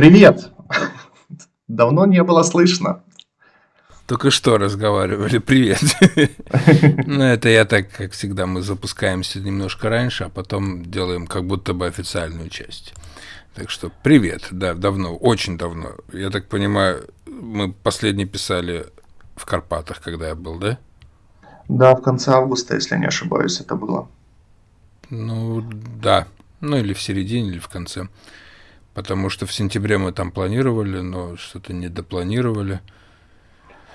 Привет! Давно не было слышно. Только что разговаривали. Привет. Ну, это я так, как всегда, мы запускаемся немножко раньше, а потом делаем как будто бы официальную часть. Так что привет, да, давно, очень давно. Я так понимаю, мы последний писали в Карпатах, когда я был, да? Да, в конце августа, если не ошибаюсь, это было. Ну, да. Ну, или в середине, или в конце. Потому что в сентябре мы там планировали, но что-то не допланировали.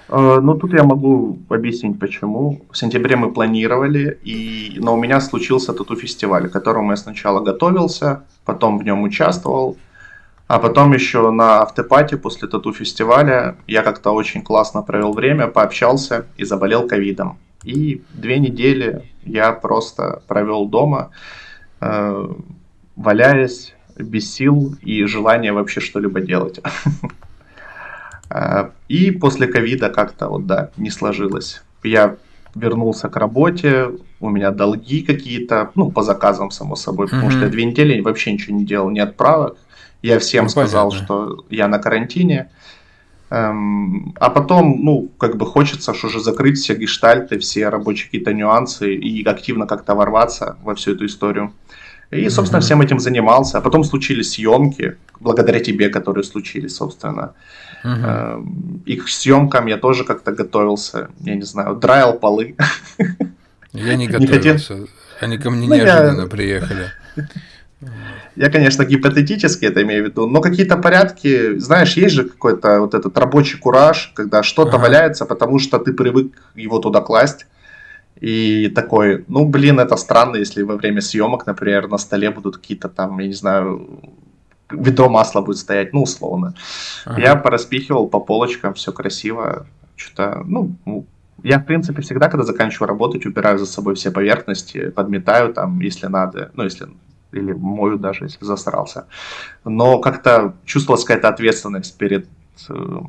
Э, ну, тут я могу объяснить, почему. В сентябре мы планировали, и... но у меня случился тату-фестиваль, к которому я сначала готовился, потом в нем участвовал, а потом еще на автопате после тату-фестиваля я как-то очень классно провел время, пообщался и заболел ковидом. И две недели я просто провел дома, э, валяясь, без сил и желания вообще что-либо делать. Э, и после ковида как-то вот, да, не сложилось. Я вернулся к работе, у меня долги какие-то, ну, по заказам, само собой, потому что я две недели вообще ничего не делал, ни отправок. Я всем ну, сказал, понятно. что я на карантине. Эм, а потом, ну, как бы хочется что уже закрыть все гештальты, все рабочие какие-то нюансы и активно как-то ворваться во всю эту историю. И, собственно, всем этим занимался. А потом случились съемки, благодаря тебе, которые случились, собственно. Mm-hmm. И к съемкам я тоже как-то готовился. Я не знаю, драил полы. Я не готовился. Они ко мне ну, неожиданно приехали. Я, конечно, гипотетически это имею в виду, но какие-то порядки, знаешь, есть же какой-то вот этот рабочий кураж, когда что-то ага. валяется, потому что ты привык его туда класть. И такой, ну, блин, это странно, если во время съемок, например, на столе будут какие-то там, я не знаю, ведро масла будет стоять, ну, условно. Ага. Я пораспихивал по полочкам, все красиво. Что-то, ну, я, в принципе, всегда, когда заканчиваю работать, убираю за собой все поверхности, подметаю там, если надо, ну, если или мою даже, если засрался. Но как-то чувствовалась какая-то ответственность перед э,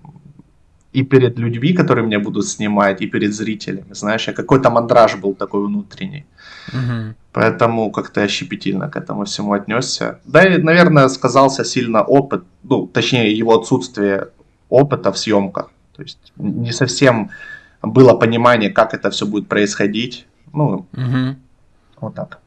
и перед людьми, которые меня будут снимать, и перед зрителями. Знаешь, я какой-то мандраж был такой внутренний. Угу. Поэтому как-то я щепетильно к этому всему отнесся. Да и, наверное, сказался сильно опыт, ну, точнее, его отсутствие опыта в съемках. То есть не совсем было понимание, как это все будет происходить. Ну, угу. вот так.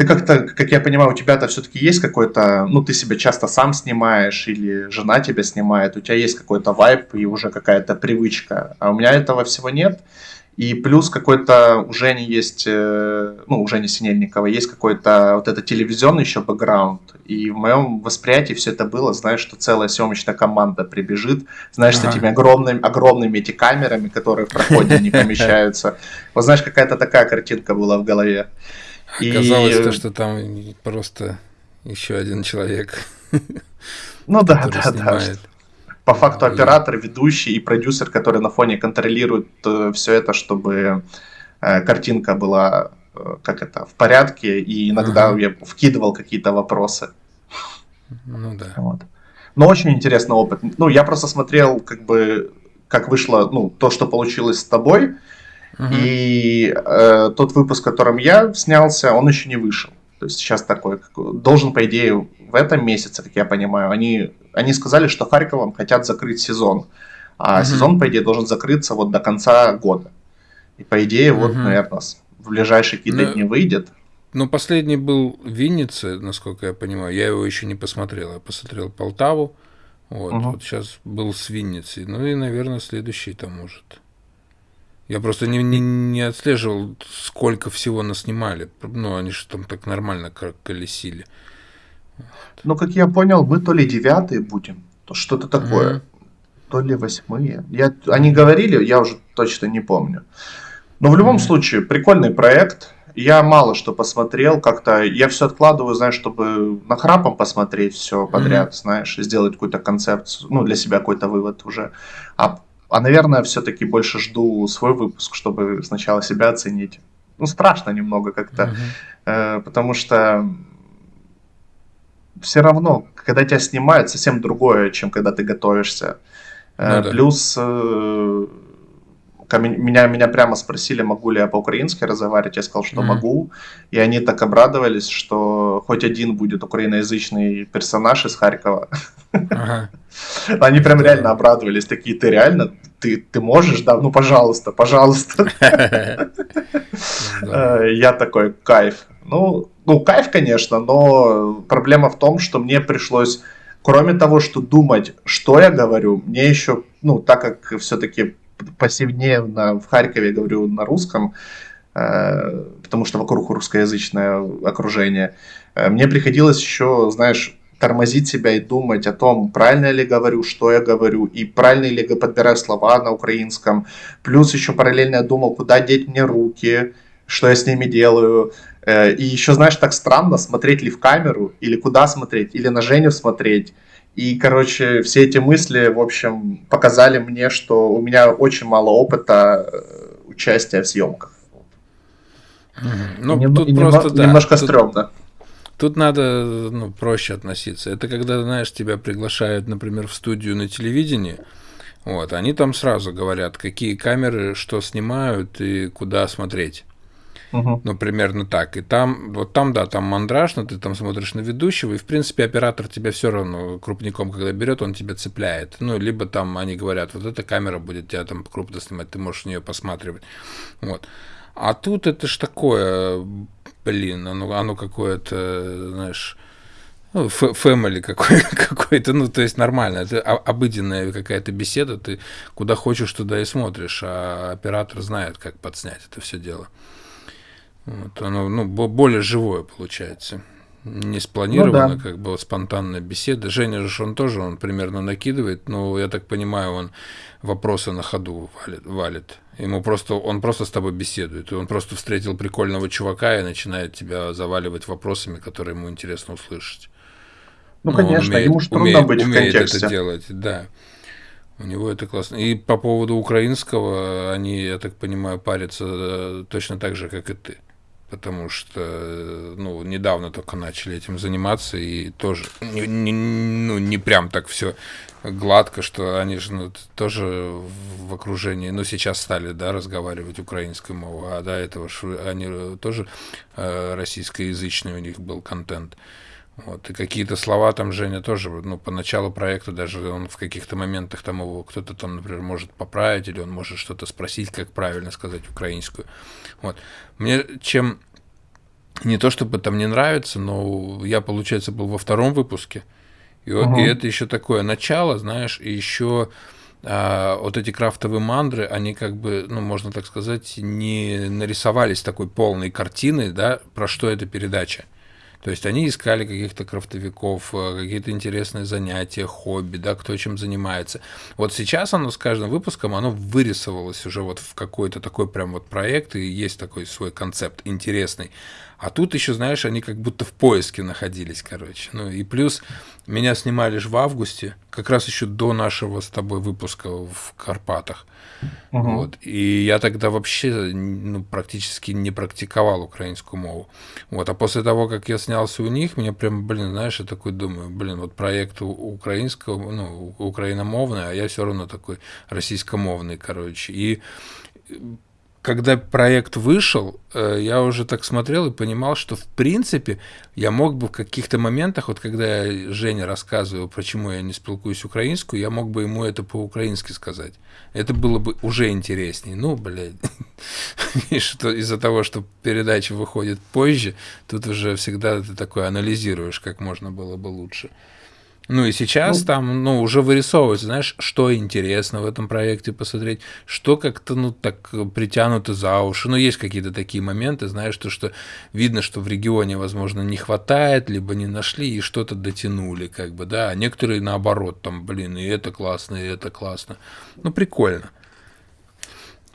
Ты как-то, как я понимаю, у тебя-то все-таки есть какой-то, ну, ты себя часто сам снимаешь, или жена тебя снимает, у тебя есть какой-то вайп и уже какая-то привычка, а у меня этого всего нет. И плюс какой-то у Жени есть, э, ну, у Жени Синельникова есть какой-то вот этот телевизионный еще бэкграунд. И в моем восприятии все это было, знаешь, что целая съемочная команда прибежит, знаешь, ага. с этими огромными, огромными эти камерами, которые в проходе не помещаются. Вот знаешь, какая-то такая картинка была в голове. Оказалось и... то, что там просто еще один человек. Ну да, да, да. По факту оператор, ведущий и продюсер, который на фоне контролирует э, все это, чтобы э, картинка была э, как это в порядке, и иногда я вкидывал какие-то вопросы. Ну да. Вот. Но очень интересный опыт. Ну, я просто смотрел, как бы, как вышло, ну, то, что получилось с тобой, и э, тот выпуск, в котором я снялся, он еще не вышел. То есть сейчас такой, должен, по идее, в этом месяце, как я понимаю, они, они сказали, что Харьковом хотят закрыть сезон. А угу. сезон, по идее, должен закрыться вот до конца года. И, по идее, угу. вот, наверное, в ближайшие какие-то ну, дни выйдет. Ну, последний был в Виннице, насколько я понимаю. Я его еще не посмотрел. Я посмотрел Полтаву. Вот, угу. вот сейчас был с Винницей. Ну и, наверное, следующий там может. Я просто не, не, не отслеживал, сколько всего нас снимали. Ну, они же там так нормально колесили. Ну, как я понял, мы то ли девятые будем, то что-то такое. Mm-hmm. То ли восьмые. Я, они говорили, я уже точно не помню. Но в любом mm-hmm. случае, прикольный проект. Я мало что посмотрел, как-то я все откладываю, знаешь, чтобы на храпом посмотреть все подряд, mm-hmm. знаешь, сделать какую-то концепцию, ну, для себя какой-то вывод уже. А а, наверное, все-таки больше жду свой выпуск, чтобы сначала себя оценить. Ну, страшно немного как-то, uh-huh. э, потому что все равно, когда тебя снимают, совсем другое, чем когда ты готовишься. Э, ну, да. Плюс, э, меня, меня прямо спросили, могу ли я по-украински разговаривать, я сказал, что mm-hmm. могу, и они так обрадовались, что хоть один будет украиноязычный персонаж из Харькова. Ага. Они прям реально обрадовались, такие, ты реально, ты, ты можешь, да, ну пожалуйста, пожалуйста. Э, я такой, кайф. Ну, ну, кайф, конечно, но проблема в том, что мне пришлось, кроме того, что думать, что я говорю, мне еще, ну, так как все-таки повседневно в Харькове говорю на русском, э, потому что вокруг русскоязычное окружение, э, мне приходилось еще, знаешь, тормозить себя и думать о том, правильно ли говорю, что я говорю, и правильно ли я подбираю слова на украинском. Плюс еще параллельно я думал, куда деть мне руки, что я с ними делаю. Э, и еще, знаешь, так странно, смотреть ли в камеру, или куда смотреть, или на Женю смотреть. И, короче, все эти мысли, в общем, показали мне, что у меня очень мало опыта э, участия в съемках. Ну, Нем, тут немного, просто, да, немножко тут, стрёмно. Тут надо ну, проще относиться. Это когда, знаешь, тебя приглашают, например, в студию на телевидении, вот, они там сразу говорят, какие камеры, что снимают и куда смотреть. Ну, примерно так. И там, вот там, да, там мандраж, но ты там смотришь на ведущего, и, в принципе, оператор тебя все равно крупником, когда берет, он тебя цепляет. Ну, либо там они говорят, вот эта камера будет тебя там крупно снимать, ты можешь в нее посматривать. Вот. А тут это ж такое, блин, оно, оно какое-то, знаешь, ну, какой, какой-то, ну, то есть нормально, это обыденная какая-то беседа, ты куда хочешь, туда и смотришь, а оператор знает, как подснять это все дело. Вот, оно ну, более живое получается. Не спланировано, ну, да. как бы спонтанная беседа. Женя же он тоже, он примерно накидывает, но я так понимаю, он вопросы на ходу валит. валит. Ему просто, он просто с тобой беседует. И он просто встретил прикольного чувака и начинает тебя заваливать вопросами, которые ему интересно услышать. Ну, ну конечно, умеет, ему же трудно умеет, быть умеет в контексте. это делать, да. У него это классно. И по поводу украинского, они, я так понимаю, парятся э, точно так же, как и ты потому что ну, недавно только начали этим заниматься, и тоже не, не, ну, не прям так все гладко, что они же ну, тоже в окружении, ну, сейчас стали, да, разговаривать украинской мовой, а до этого они тоже э, российскоязычный у них был контент. Вот, и какие-то слова там Женя тоже, ну, по началу проекта даже он в каких-то моментах там его кто-то там, например, может поправить, или он может что-то спросить, как правильно сказать украинскую. Вот. Мне чем не то чтобы там не нравится, но я, получается, был во втором выпуске, и, угу. и это еще такое начало, знаешь, и еще а, вот эти крафтовые мандры, они как бы, ну, можно так сказать, не нарисовались такой полной картиной, да, про что эта передача. То есть они искали каких-то крафтовиков, э, какие-то интересные занятия, хобби, да, кто чем занимается. Вот сейчас оно с каждым выпуском, оно вырисовалось уже вот в какой-то такой прям вот проект, и есть такой свой концепт интересный. А тут еще, знаешь, они как будто в поиске находились, короче. Ну и плюс меня снимали же в августе, как раз еще до нашего с тобой выпуска в Карпатах. Угу. Вот. И я тогда вообще ну, практически не практиковал украинскую мову. Вот. А после того, как я снялся у них, мне прям, блин, знаешь, я такой думаю, блин, вот проект украинского, ну, украиномовный, а я все равно такой российскомовный, короче. И когда проект вышел, э, я уже так смотрел и понимал, что в принципе я мог бы в каких-то моментах, вот когда я Жене рассказывал, почему я не спилкуюсь украинскую, я мог бы ему это по-украински сказать. Это было бы уже интереснее. Ну, блядь, из-за того, что передача выходит позже, тут уже всегда ты такой анализируешь, как можно было бы лучше. Ну и сейчас ну, там, ну, уже вырисовывается, знаешь, что интересно в этом проекте посмотреть, что как-то, ну, так притянуто за уши. Ну, есть какие-то такие моменты, знаешь, то, что видно, что в регионе, возможно, не хватает, либо не нашли и что-то дотянули, как бы, да, а некоторые наоборот, там, блин, и это классно, и это классно. Ну, прикольно.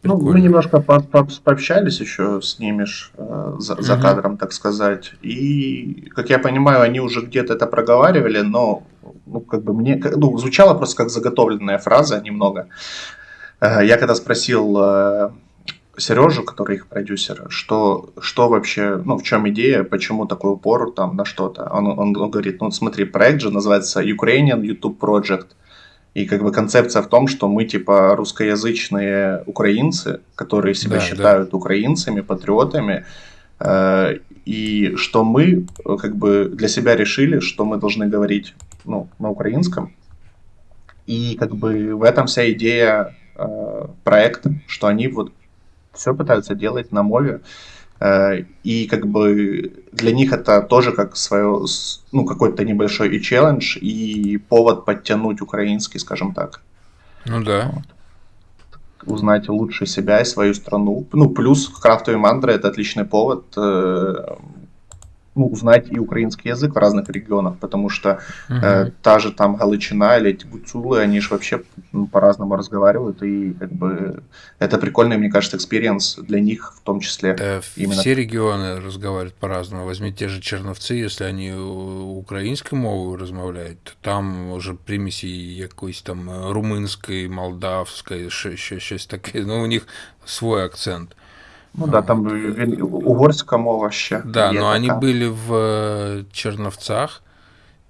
Ну, мы немножко по по пообщались еще с ними ж, э, за, за кадром, так сказать. И, как я понимаю, они уже где-то это проговаривали, но ну, как бы мне, ну, звучало просто как заготовленная фраза немного. Э, я когда спросил э, Сережу, который их продюсер, что, что вообще, ну, в чем идея, почему такой упор там на что-то. Он, он, он говорит, ну, смотри, проект же называется Ukrainian YouTube Project. И как бы концепция в том, что мы типа русскоязычные украинцы, которые себя Да, да. считают украинцами, патриотами, э, и что мы как бы для себя решили, что мы должны говорить ну, на украинском. И как бы в этом вся идея э, проекта, что они вот все пытаются делать на мове. Э, и как бы для них это тоже как свое, ну, какой-то небольшой и челлендж, и повод подтянуть украинский, скажем так. Ну да. Узнать лучше себя и свою страну. Ну, плюс крафтовые мандры это отличный повод э, ну, узнать и украинский язык в разных регионах, потому что э, Мгм. та же там Галичина или эти гуцулы, они же вообще ну, по-разному разговаривают, и как бы это прикольный, мне кажется, экспириенс для них в том числе. Да, Именно все регионы разговаривают по-разному. Возьми те же Черновцы, если они у- украинской мовою розмовляють, то там уже примесі якоїсь там е, румунської, молдавської, ще, ще щось таке. Ну, у них свой акцент. Ну да, там він- угорська мова ще. Да, но они така. были в э, Черновцах,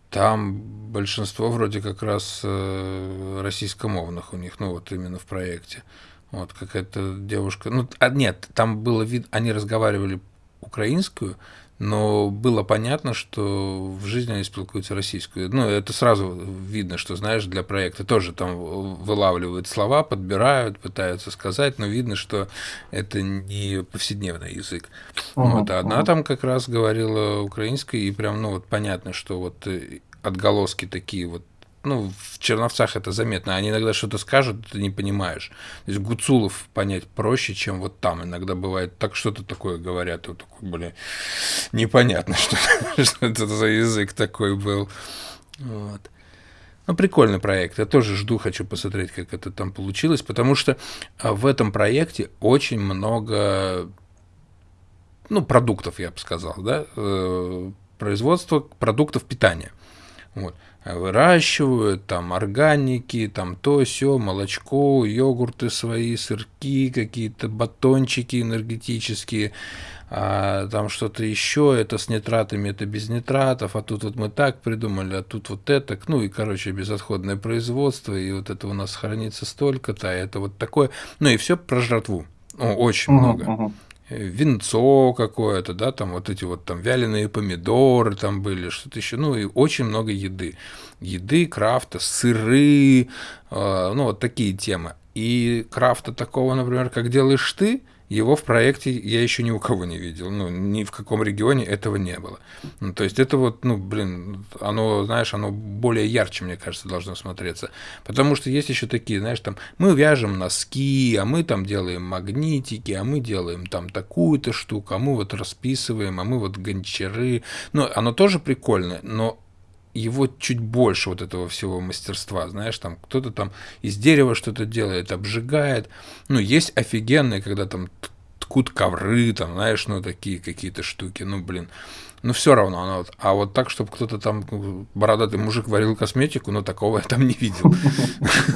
там большинство вроде как раз э, российскомовных у них, ну вот именно в проекте. Вот какая-то девушка, ну а нет, там было вид, они разговаривали украинскую, но было понятно, что в жизни они спілкуються российскую. Ну, это сразу видно, что, знаешь, для проекта тоже там вылавливают слова, подбирают, пытаются сказать, но видно, что это не повседневный язык. Мгм, Вот, а одна мгм. там как раз говорила украинской, и прям, ну, вот понятно, что вот э, отголоски такие вот, ну, в Черновцах это заметно, они иногда что-то скажут, ты не понимаешь. То есть Гуцулов понять проще, чем вот там. Иногда бывает так что-то такое говорят, вот такой, блин, непонятно, что, это за язык такой был. Вот. Ну, прикольный проект. Я тоже жду, хочу посмотреть, как это там получилось, потому что а, в этом проекте очень много ну, продуктов, я бы сказал, да, э, производство продуктов питания. Вот. Выращивают там органики, там то все, молочко, йогурты свои, сырки, какие-то батончики энергетические, а там что-то еще, это с нитратами, это без нитратов, а тут вот мы так придумали, а тут вот это, ну и, короче, безотходное производство, и вот это у нас хранится столько-то, а это вот такое, ну и все про жратву, очень Мгм, много. мгм. Винцо какое-то, да, там вот эти вот там вяленые помидоры там были, что-то еще, ну и очень много еды. Еды, крафта, сыры, э, ну вот такие темы. И крафта такого, например, как делаешь ты, его в проекте я еще ни у кого не видел. Ну, ни в каком регионе этого не было. Ну, то есть это вот, ну, блин, оно, знаешь, оно более ярче, мне кажется, должно смотреться. Потому что есть еще такие, знаешь, там, мы вяжем носки, а мы там делаем магнитики, а мы делаем там такую-то штуку, а мы вот расписываем, а мы вот гончары. Ну, оно тоже прикольное, но его чуть больше вот этого всего мастерства, знаешь, там кто-то там из дерева что-то делает, обжигает. Ну, есть офигенные, когда там ткут ковры, там, знаешь, ну, такие какие-то штуки, ну, блин. Ну, все равно, оно вот, а вот так, чтобы кто-то там, ну, бородатый мужик варил косметику, ну, такого я там не видел.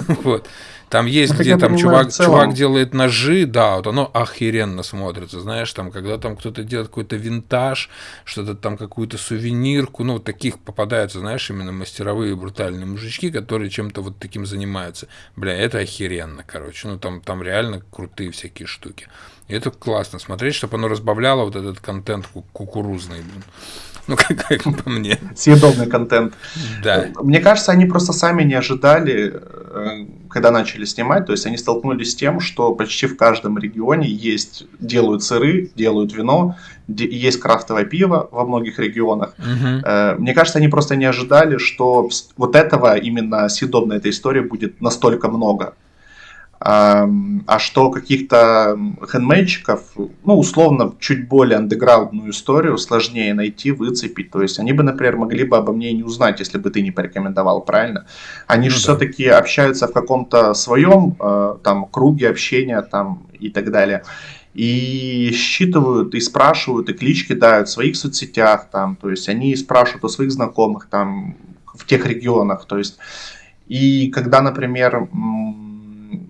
Вот. Там есть, Ну, где там ну, чувак, чувак делает ножи, да, вот оно охеренно смотрится, знаешь, там, когда там кто-то делает какой-то винтаж, что-то там, какую-то сувенирку, ну, вот таких попадаются, знаешь, именно мастеровые брутальные мужички, которые чем-то вот таким занимаются. Бля, это охеренно, короче, ну, там, там реально крутые всякие штуки. И это классно смотреть, чтобы оно разбавляло вот этот контент ку- кукурузный, блин. Ну, как, как по мне. Съедобный контент. Да. Мне кажется, они просто сами не ожидали, э, когда начали снимать. То есть они столкнулись с тем, что почти в каждом регионе есть, делают сыры, делают вино, есть крафтовое пиво во многих регионах. Э, Мне кажется, они просто не ожидали, что вот этого именно съедобной этой истории будет настолько много. А что каких-то м, хендмейдчиков, ну, условно, чуть более андеграундную историю сложнее найти, выцепить. То есть они бы, например, могли бы обо мне не узнать, если бы ты не порекомендовал, правильно? Они Ну же да. все-таки общаются в каком-то своем э, там круге общения там и так далее. И считывают, и спрашивают, и клич кидают в своих соцсетях, там, то есть они спрашивают о своих знакомых там в тех регионах, то есть и когда, например,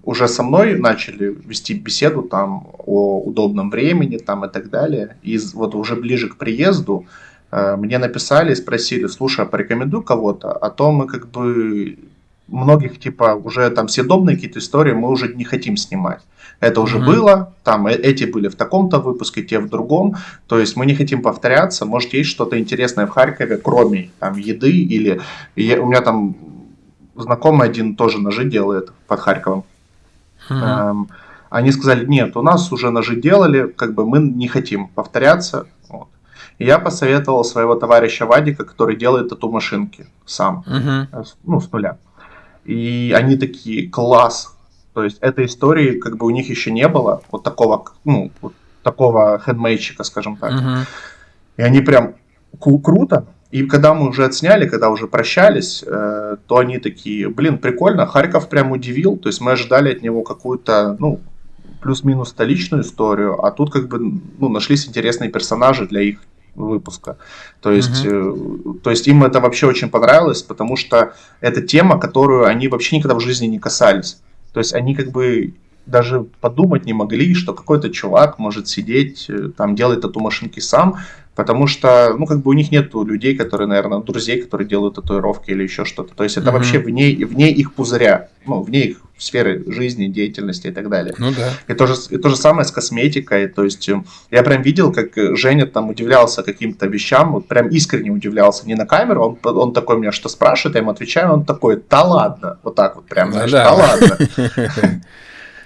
уже со мной начали вести беседу там о удобном времени там и так далее, и вот уже ближе к приезду э, мне написали и спросили, слушай, а порекомендуй кого-то, а то мы как бы многих, типа, уже там съедобные какие-то истории мы уже не хотим снимать. Это уже mm-hmm. было, там э, эти были в таком-то выпуске, те в другом. То есть мы не хотим повторяться. Может, есть что-то интересное в Харькове, кроме там еды или я, у меня там знакомый один тоже ножи делает под Харьковом. Mm-hmm. Эм, они сказали, нет, у нас уже ножи делали, как бы мы не хотим повторяться. Вот. И я посоветовал своего товарища Вадика, который делает тату-машинки сам, угу. ну, с нуля. И они такие, класс. То есть этой истории как бы у них еще не было, вот такого, ну, вот такого хендмейчика, скажем так. Угу. И они прям круто. И когда мы уже отсняли, когда уже прощались, э, то они такие, блин, прикольно, Харьков прям удивил. То есть мы ожидали от него какую-то, ну, плюс-минус столичную историю, а тут как бы ну, нашлись интересные персонажи для их выпуска. То есть, угу. э, то есть им это вообще очень понравилось, потому что это тема, которую они вообще никогда в жизни не касались. То есть они как бы даже подумать не могли, что какой-то чувак может сидеть, э, там делать тату-машинки сам, потому что, ну, как бы у них нет людей, которые, наверное, друзей, которые делают татуировки или еще что-то. То есть это mm-hmm. вообще вне, вне их пузыря, ну, вне их сферы жизни, деятельности и так далее. Ну да. И то же, и то же самое с косметикой. То есть э, я прям видел, как Женя там удивлялся каким-то вещам, вот прям искренне удивлялся. Не на камеру, он, он такой меня что спрашивает, я ему отвечаю, он такой, да ладно, вот так вот прям, знаешь, да, да ладно.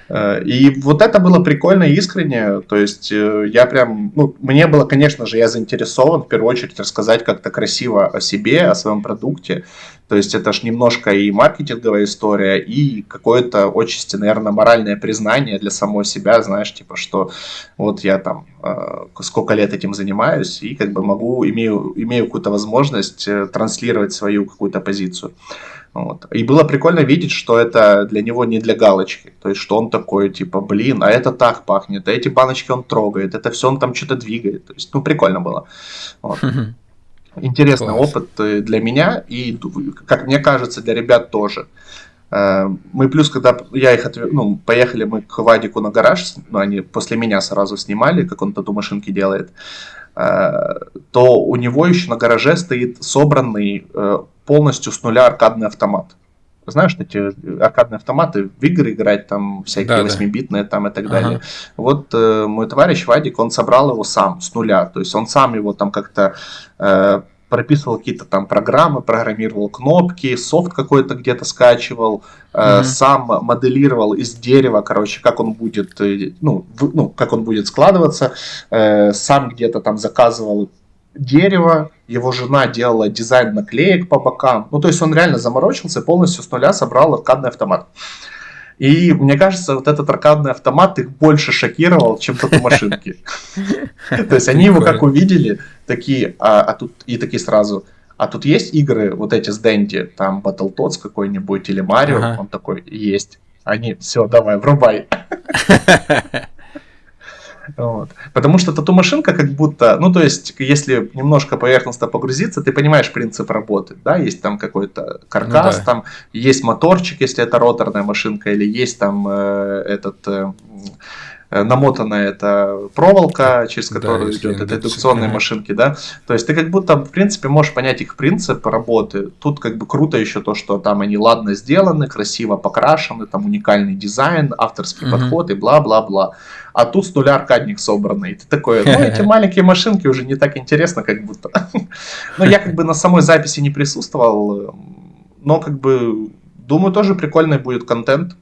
Э, и вот это было прикольно и искренне. То есть э, я прям, ну, мне было, конечно же, я заинтересован в первую очередь рассказать как-то красиво о себе, о своем продукте. То есть это ж немножко и маркетинговая история, и какое-то отчасти, наверное, моральное признание для самого себя, знаешь, типа, что вот я там э, сколько лет этим занимаюсь, и как бы могу, имею, имею какую-то возможность транслировать свою какую-то позицию. Вот. И было прикольно видеть, что это для него не для галочки. То есть, что он такой, типа, блин, а это так пахнет, а эти баночки он трогает, это все он там что-то двигает. То есть, ну, прикольно было. Вот. Интересный Класс. опыт э, для меня и, как мне кажется, для ребят тоже. Э, мы плюс, когда я их отвез, ну, поехали мы к Вадику на гараж, ну, они после меня сразу снимали, как он тату машинки делает, э, то у него еще на гараже стоит собранный полностью с нуля аркадный автомат. Знаешь, эти аркадные автоматы в игры играть, там всякие да, 8-битные там и так ага. далее. Вот э, мой товарищ Вадик, он собрал его сам, с нуля. То есть он сам его там как-то э, прописывал какие-то там программы, программировал кнопки, софт какой-то где-то скачивал, э, mm сам моделировал из дерева, короче, как он будет, э, ну, в, ну как он будет складываться, э, сам где-то там заказывал дерево, его жена делала дизайн наклеек по бокам. Ну, то есть он реально заморочился и полностью с нуля собрал аркадный автомат. И мне кажется, вот этот аркадный автомат их больше шокировал, чем тату-машинки. То есть они его как увидели, такие, а, а тут и такие сразу, а тут есть игры вот эти с Дэнди, там Battletoads какой-нибудь или Марио, он такой, есть. Они, все, давай, врубай. Вот. Потому что тату-машинка как будто, ну то есть, если немножко поверхностно погрузиться, ты понимаешь принцип работы, да, есть там какой-то каркас, ну, да. там есть моторчик, если это роторная машинка, или есть там э, этот... Э, намотанная эта проволока, через которую да, идет эта индукционные машинки, да. То есть ты как будто, в принципе, можешь понять их принцип работы. Тут как бы круто еще то, что там они ладно сделаны, красиво покрашены, там уникальный дизайн, авторский угу. подход и бла-бла-бла. А тут с нуля аркадник собранный. И ты такой, ну эти маленькие машинки уже не так интересно, как будто. Но я как бы на самой записи не присутствовал, но как бы думаю, тоже прикольный будет контент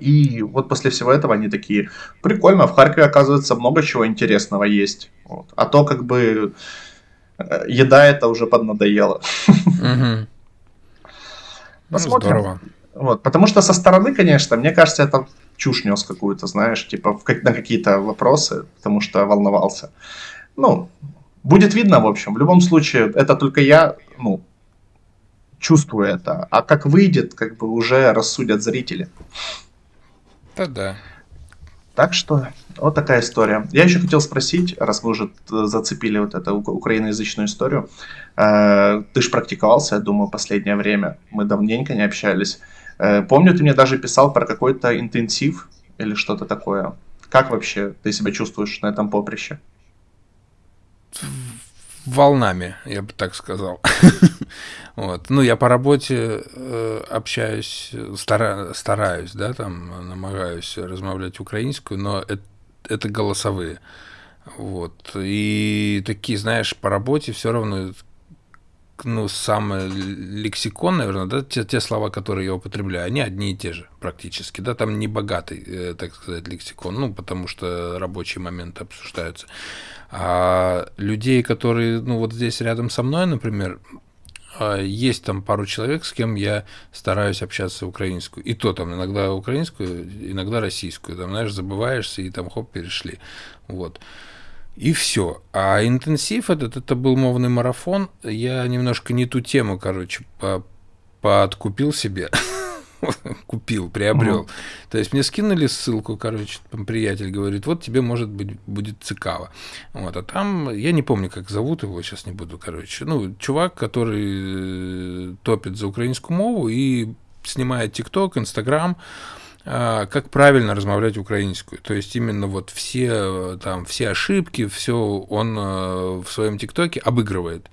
и вот после всего этого они такие, прикольно, в Харькове, оказывается, много чего интересного есть. Вот. А то как бы э, еда это уже поднадоело. Посмотрим. Здорово. Вот, потому что со стороны, конечно, мне кажется, это чушь нес какую-то, знаешь, типа на какие-то вопросы, потому что волновался. Ну, будет видно, в общем. В любом случае, это только я, ну, чувствую это. А как выйдет, как бы уже рассудят зрители. Да, да. Так что вот такая история. Я еще хотел спросить, раз вы уже зацепили вот эту украиноязычную историю. Э, ты же практиковался, я думаю, последнее время. Мы давненько не общались. Э, помню, ты мне даже писал про какой-то интенсив или что-то такое. Как вообще ты себя чувствуешь на этом волнами, я бы так сказал. Вот. Ну, я по работе э, общаюсь, стара, стараюсь, да, там, намагаюсь размовлять украинскую, но это, это голосовые. Вот. И такие, знаешь, по работе все равно ну, самый лексикон, наверное, да, те, те слова, которые я употребляю, они одни и те же практически, да, там не богатый, э, так сказать, лексикон, ну, потому что рабочие моменты обсуждаются. А людей, которые, ну, вот здесь рядом со мной, например, а, есть там пару человек, с кем я стараюсь общаться украинскую. И то там иногда украинскую, иногда российскую. Там, знаешь, забываешься и там хоп, перешли. Вот. И все. А интенсив этот, это был мовный марафон. Я немножко не ту тему, короче, по подкупил себе. Купил, приобрел. То есть мне скинули ссылку, короче, там приятель говорит, вот тебе, может быть, будет цикаво. Вот, а там, я не помню, как зовут его, сейчас не буду, короче. Ну, чувак, который э, топит за украинскую мову и снимает ТикТок, Инстаграм, как правильно размовлять украинскую. То есть именно вот все там все ошибки, все он э, в своем ТикТоке обыгрывает.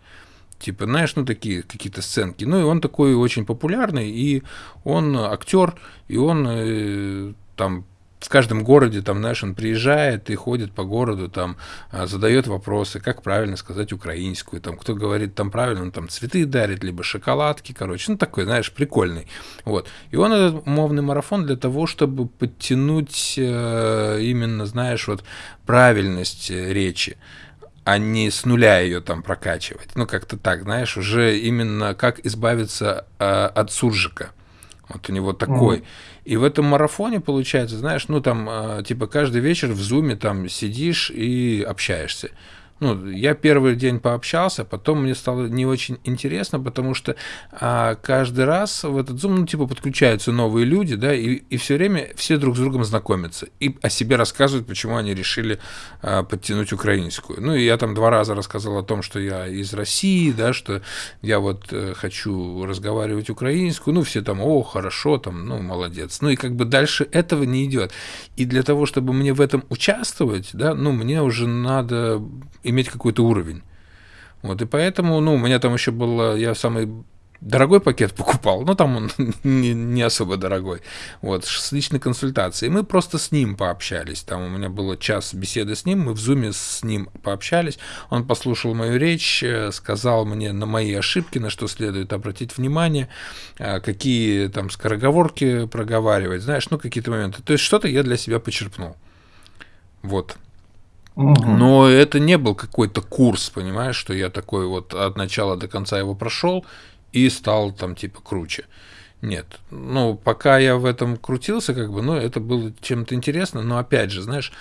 Типа, знаешь, ну такие какие-то сценки. Ну и он такой очень популярный, и он актер, и он э, там в каждом городе, там, знаешь, он приезжает и ходит по городу, там, а, задает вопросы, как правильно сказать украинскую, там, кто говорит там правильно, он там цветы дарит, либо шоколадки, короче, ну, такой, знаешь, прикольный, вот. И он этот мовный марафон для того, чтобы подтянуть э, именно, знаешь, вот правильность э, речи, а не с нуля ее там прокачивать. Ну, как-то так, знаешь, уже именно как избавиться э, от суржика. Вот у него такой. Mm. И в этом марафоне, получается, знаешь, ну там, э, типа, каждый вечер в зуме там сидишь и общаешься. Ну, я первый день пообщался, потом мне стало не очень интересно, потому что а, каждый раз в этот Zoom, ну, типа, подключаются новые люди, да, и, и все время все друг с другом знакомятся и о себе рассказывают, почему они решили а, подтянуть украинскую. Ну, и я там два раза рассказал о том, что я из России, да, что я вот э, хочу разговаривать украинскую, ну, все там, о, хорошо, там, ну, молодец. Ну, и как бы дальше этого не идет. И для того, чтобы мне в этом участвовать, да, ну, мне уже надо иметь какой-то уровень. Вот, и поэтому, ну, у меня там еще было, я самый дорогой пакет покупал, но там он не, не особо дорогой, вот, с личной консультацией. Мы просто с ним пообщались, там у меня было час беседы с ним, мы в зуме с ним пообщались, он послушал мою речь, э, сказал мне на мои ошибки, на что следует обратить внимание, э, какие там скороговорки проговаривать, знаешь, ну, какие-то моменты. То есть что-то я для себя почерпнул. Вот. Но это не был какой-то курс, понимаешь, что я такой вот от начала до конца его прошел и стал там типа круче. Нет. Ну, пока я в этом крутился, как бы, ну, это было чем-то интересно, но опять же, знаешь,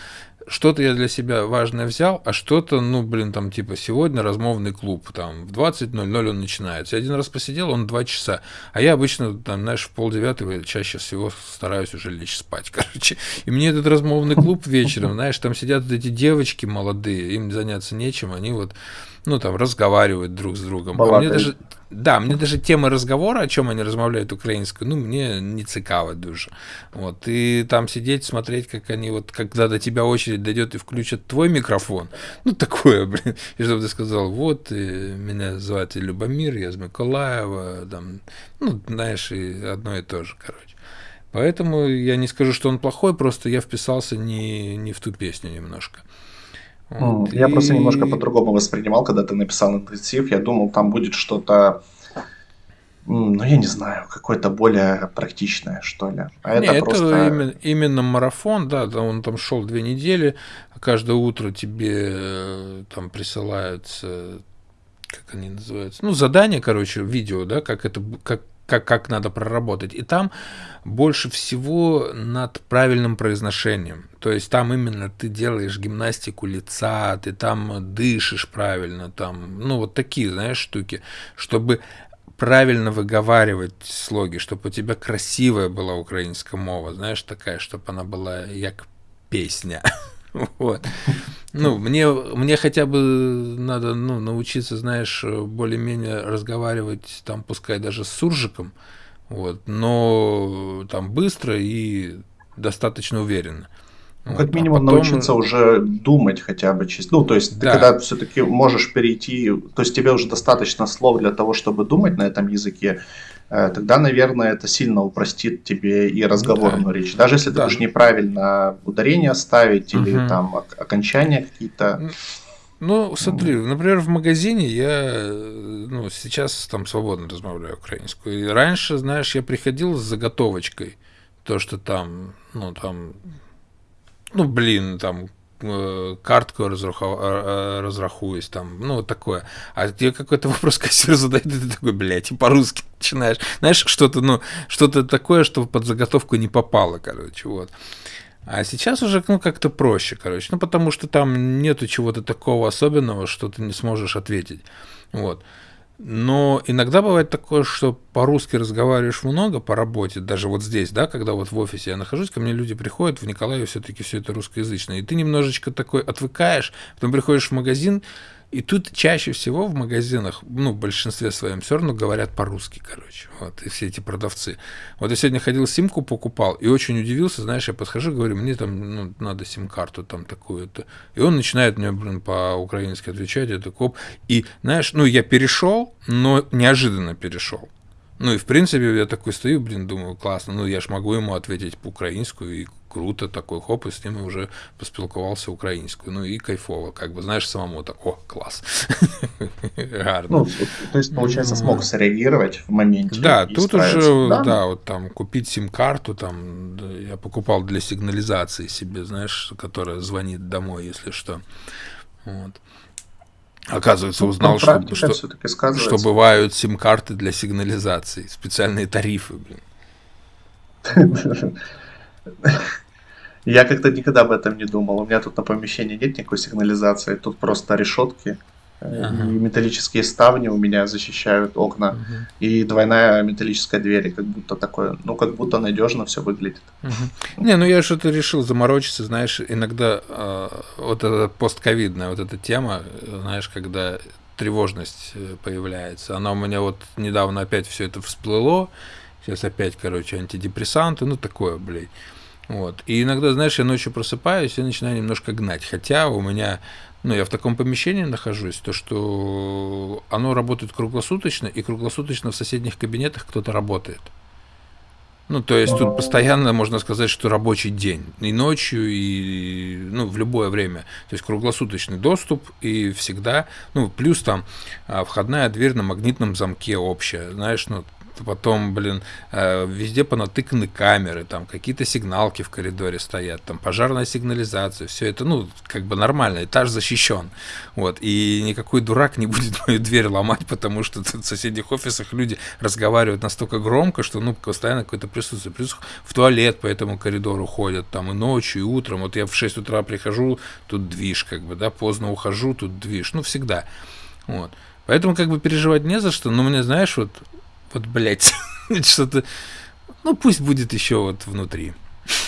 что-то я для себя важное взял, а что-то, ну, блин, там, типа, сегодня размовный клуб, там, в 20.00 он начинается. Я один раз посидел, он два часа. А я обычно, там, знаешь, в полдевятого чаще всего стараюсь уже лечь спать, короче. И мне этот размовный клуб вечером, знаешь, там сидят эти девочки молодые, им заняться нечем, они вот ну, там, разговаривают друг с другом. А мне даже, да, мне даже тема разговора, о чем они размовляют украинскую, ну, мне не цікаво дуже. Вот, и там сидеть, смотреть, как они вот, когда до тебя очередь дойдет и включат твой микрофон, ну, такое, блин, и чтобы ты сказал, вот, меня зовут Любомир, я из Миколаева, там, ну, знаешь, и одно и то же, короче. Поэтому я не скажу, что он плохой, просто я вписался не, не в ту песню немножко. Вот, я и... просто немножко по-другому воспринимал, когда ты написал интенсив. Я думал, там будет что-то, ну, я не знаю, какое-то более практичное, что ли. А это, не, просто... это именно, именно марафон, да, он там шел две недели. Каждое утро тебе э, там присылаются как они называются, ну, задания, короче, видео, да, как это, как, как, как надо проработать. И там больше всего над правильным произношением. То есть там именно ты делаешь гимнастику лица, ты там дышишь правильно, там, ну, вот такие, знаешь, штуки, чтобы правильно выговаривать слоги, чтобы у тебя красивая была украинская мова, знаешь, такая, чтобы она была як песня. Вот. Ну, мне, мне хотя бы надо ну, научиться, знаешь, более-менее разговаривать, там, пускай даже с суржиком, вот, но там быстро и достаточно уверенно. Ну, как а минимум а потом... научиться уже думать хотя бы чисто. Ну, то есть да. ты когда все-таки можешь перейти, то есть тебе уже достаточно слов для того, чтобы думать на этом языке, тогда, наверное, это сильно упростит тебе и разговорную да. речь. Даже если да. ты будешь неправильно ударение ставить или угу. там окончания какие-то. Ну, смотри, например, в магазине я ну, сейчас там свободно размовляю украинскую. И раньше, знаешь, я приходил с заготовочкой. То, что там, ну, там ну, блин, там, э, картку разраху, э, разрахуюсь, там, ну, вот такое. А тебе какой-то вопрос кассир задает, и ты такой, блядь, и по-русски начинаешь. Знаешь, что-то, ну, что-то такое, что под заготовку не попало, короче, вот. А сейчас уже, ну, как-то проще, короче. Ну, потому что там нету чего-то такого особенного, что ты не сможешь ответить. Вот. Но иногда бывает такое, что по-русски разговариваешь много по работе, даже вот здесь, да, когда вот в офисе я нахожусь, ко мне люди приходят, в Николаеве все-таки все это русскоязычное, и ты немножечко такой отвыкаешь, потом приходишь в магазин, и тут чаще всего в магазинах, ну, в большинстве своем все равно говорят по-русски, короче, вот, и все эти продавцы. Вот я сегодня ходил, симку покупал, и очень удивился, знаешь, я подхожу, говорю, мне там, ну, надо сим-карту там такую-то. И он начинает мне, блин, по-украински отвечать, это коп. И, знаешь, ну, я перешел, но неожиданно перешел. Ну и в принципе я такой стою, блин, думаю, классно, ну я ж могу ему ответить по-украински, и круто, такой хоп, и с ним уже поспілкувався українською. Ну и кайфово, как бы, знаешь, самому так, о, класс. Ну, то есть, получается, смог среагировать в моменте. Да, тут уже, да? да, вот там купить сим-карту, там, я покупал для сигнализации себе, знаешь, которая звонит домой, если что. Вот. Оказывается, ну, узнал, что, что, что бывают сим-карты для сигнализации, специальные тарифы, блин. Я как-то никогда об этом не думал. У меня тут на помещении нет никакой сигнализации, тут просто решетки. Ага. И металлические ставни у меня защищают окна. Угу. И двойная металлическая дверь, как будто такое, ну, как будто надежно все выглядит. Угу. Не, ну я что-то решил заморочиться, знаешь, иногда э, вот эта постковидная вот эта тема, знаешь, когда тревожность э, появляется. Она у меня вот недавно опять все это всплыло. Сейчас опять, короче, антидепрессанты, ну такое, блядь. Вот. И иногда, знаешь, я ночью просыпаюсь и начинаю немножко гнать. Хотя у меня, ну, я в таком помещении нахожусь, то, что оно работает круглосуточно, и круглосуточно в соседних кабинетах кто-то работает. Ну, то есть тут постоянно можно сказать, что рабочий день. И ночью, и ну, в любое время. То есть круглосуточный доступ и всегда. Ну, плюс там а, входная дверь на магнитном замке общая. Знаешь, ну, потом, блин, э, везде понатыканы камеры, там какие-то сигналки в коридоре стоят, там пожарная сигнализация, все это, ну, как бы нормально, этаж защищен, вот, и никакой дурак не будет мою дверь ломать, потому что в соседних офисах люди разговаривают настолько громко, что, ну, постоянно какое-то присутствие, плюс в туалет по этому коридору ходят, там, и ночью, и утром, вот я в 6 утра прихожу, тут движ, как бы, да, поздно ухожу, тут движ, ну, всегда, вот. Поэтому как бы переживать не за что, но мне, знаешь, вот вот, блядь, что-то... Ну, пусть будет еще вот внутри.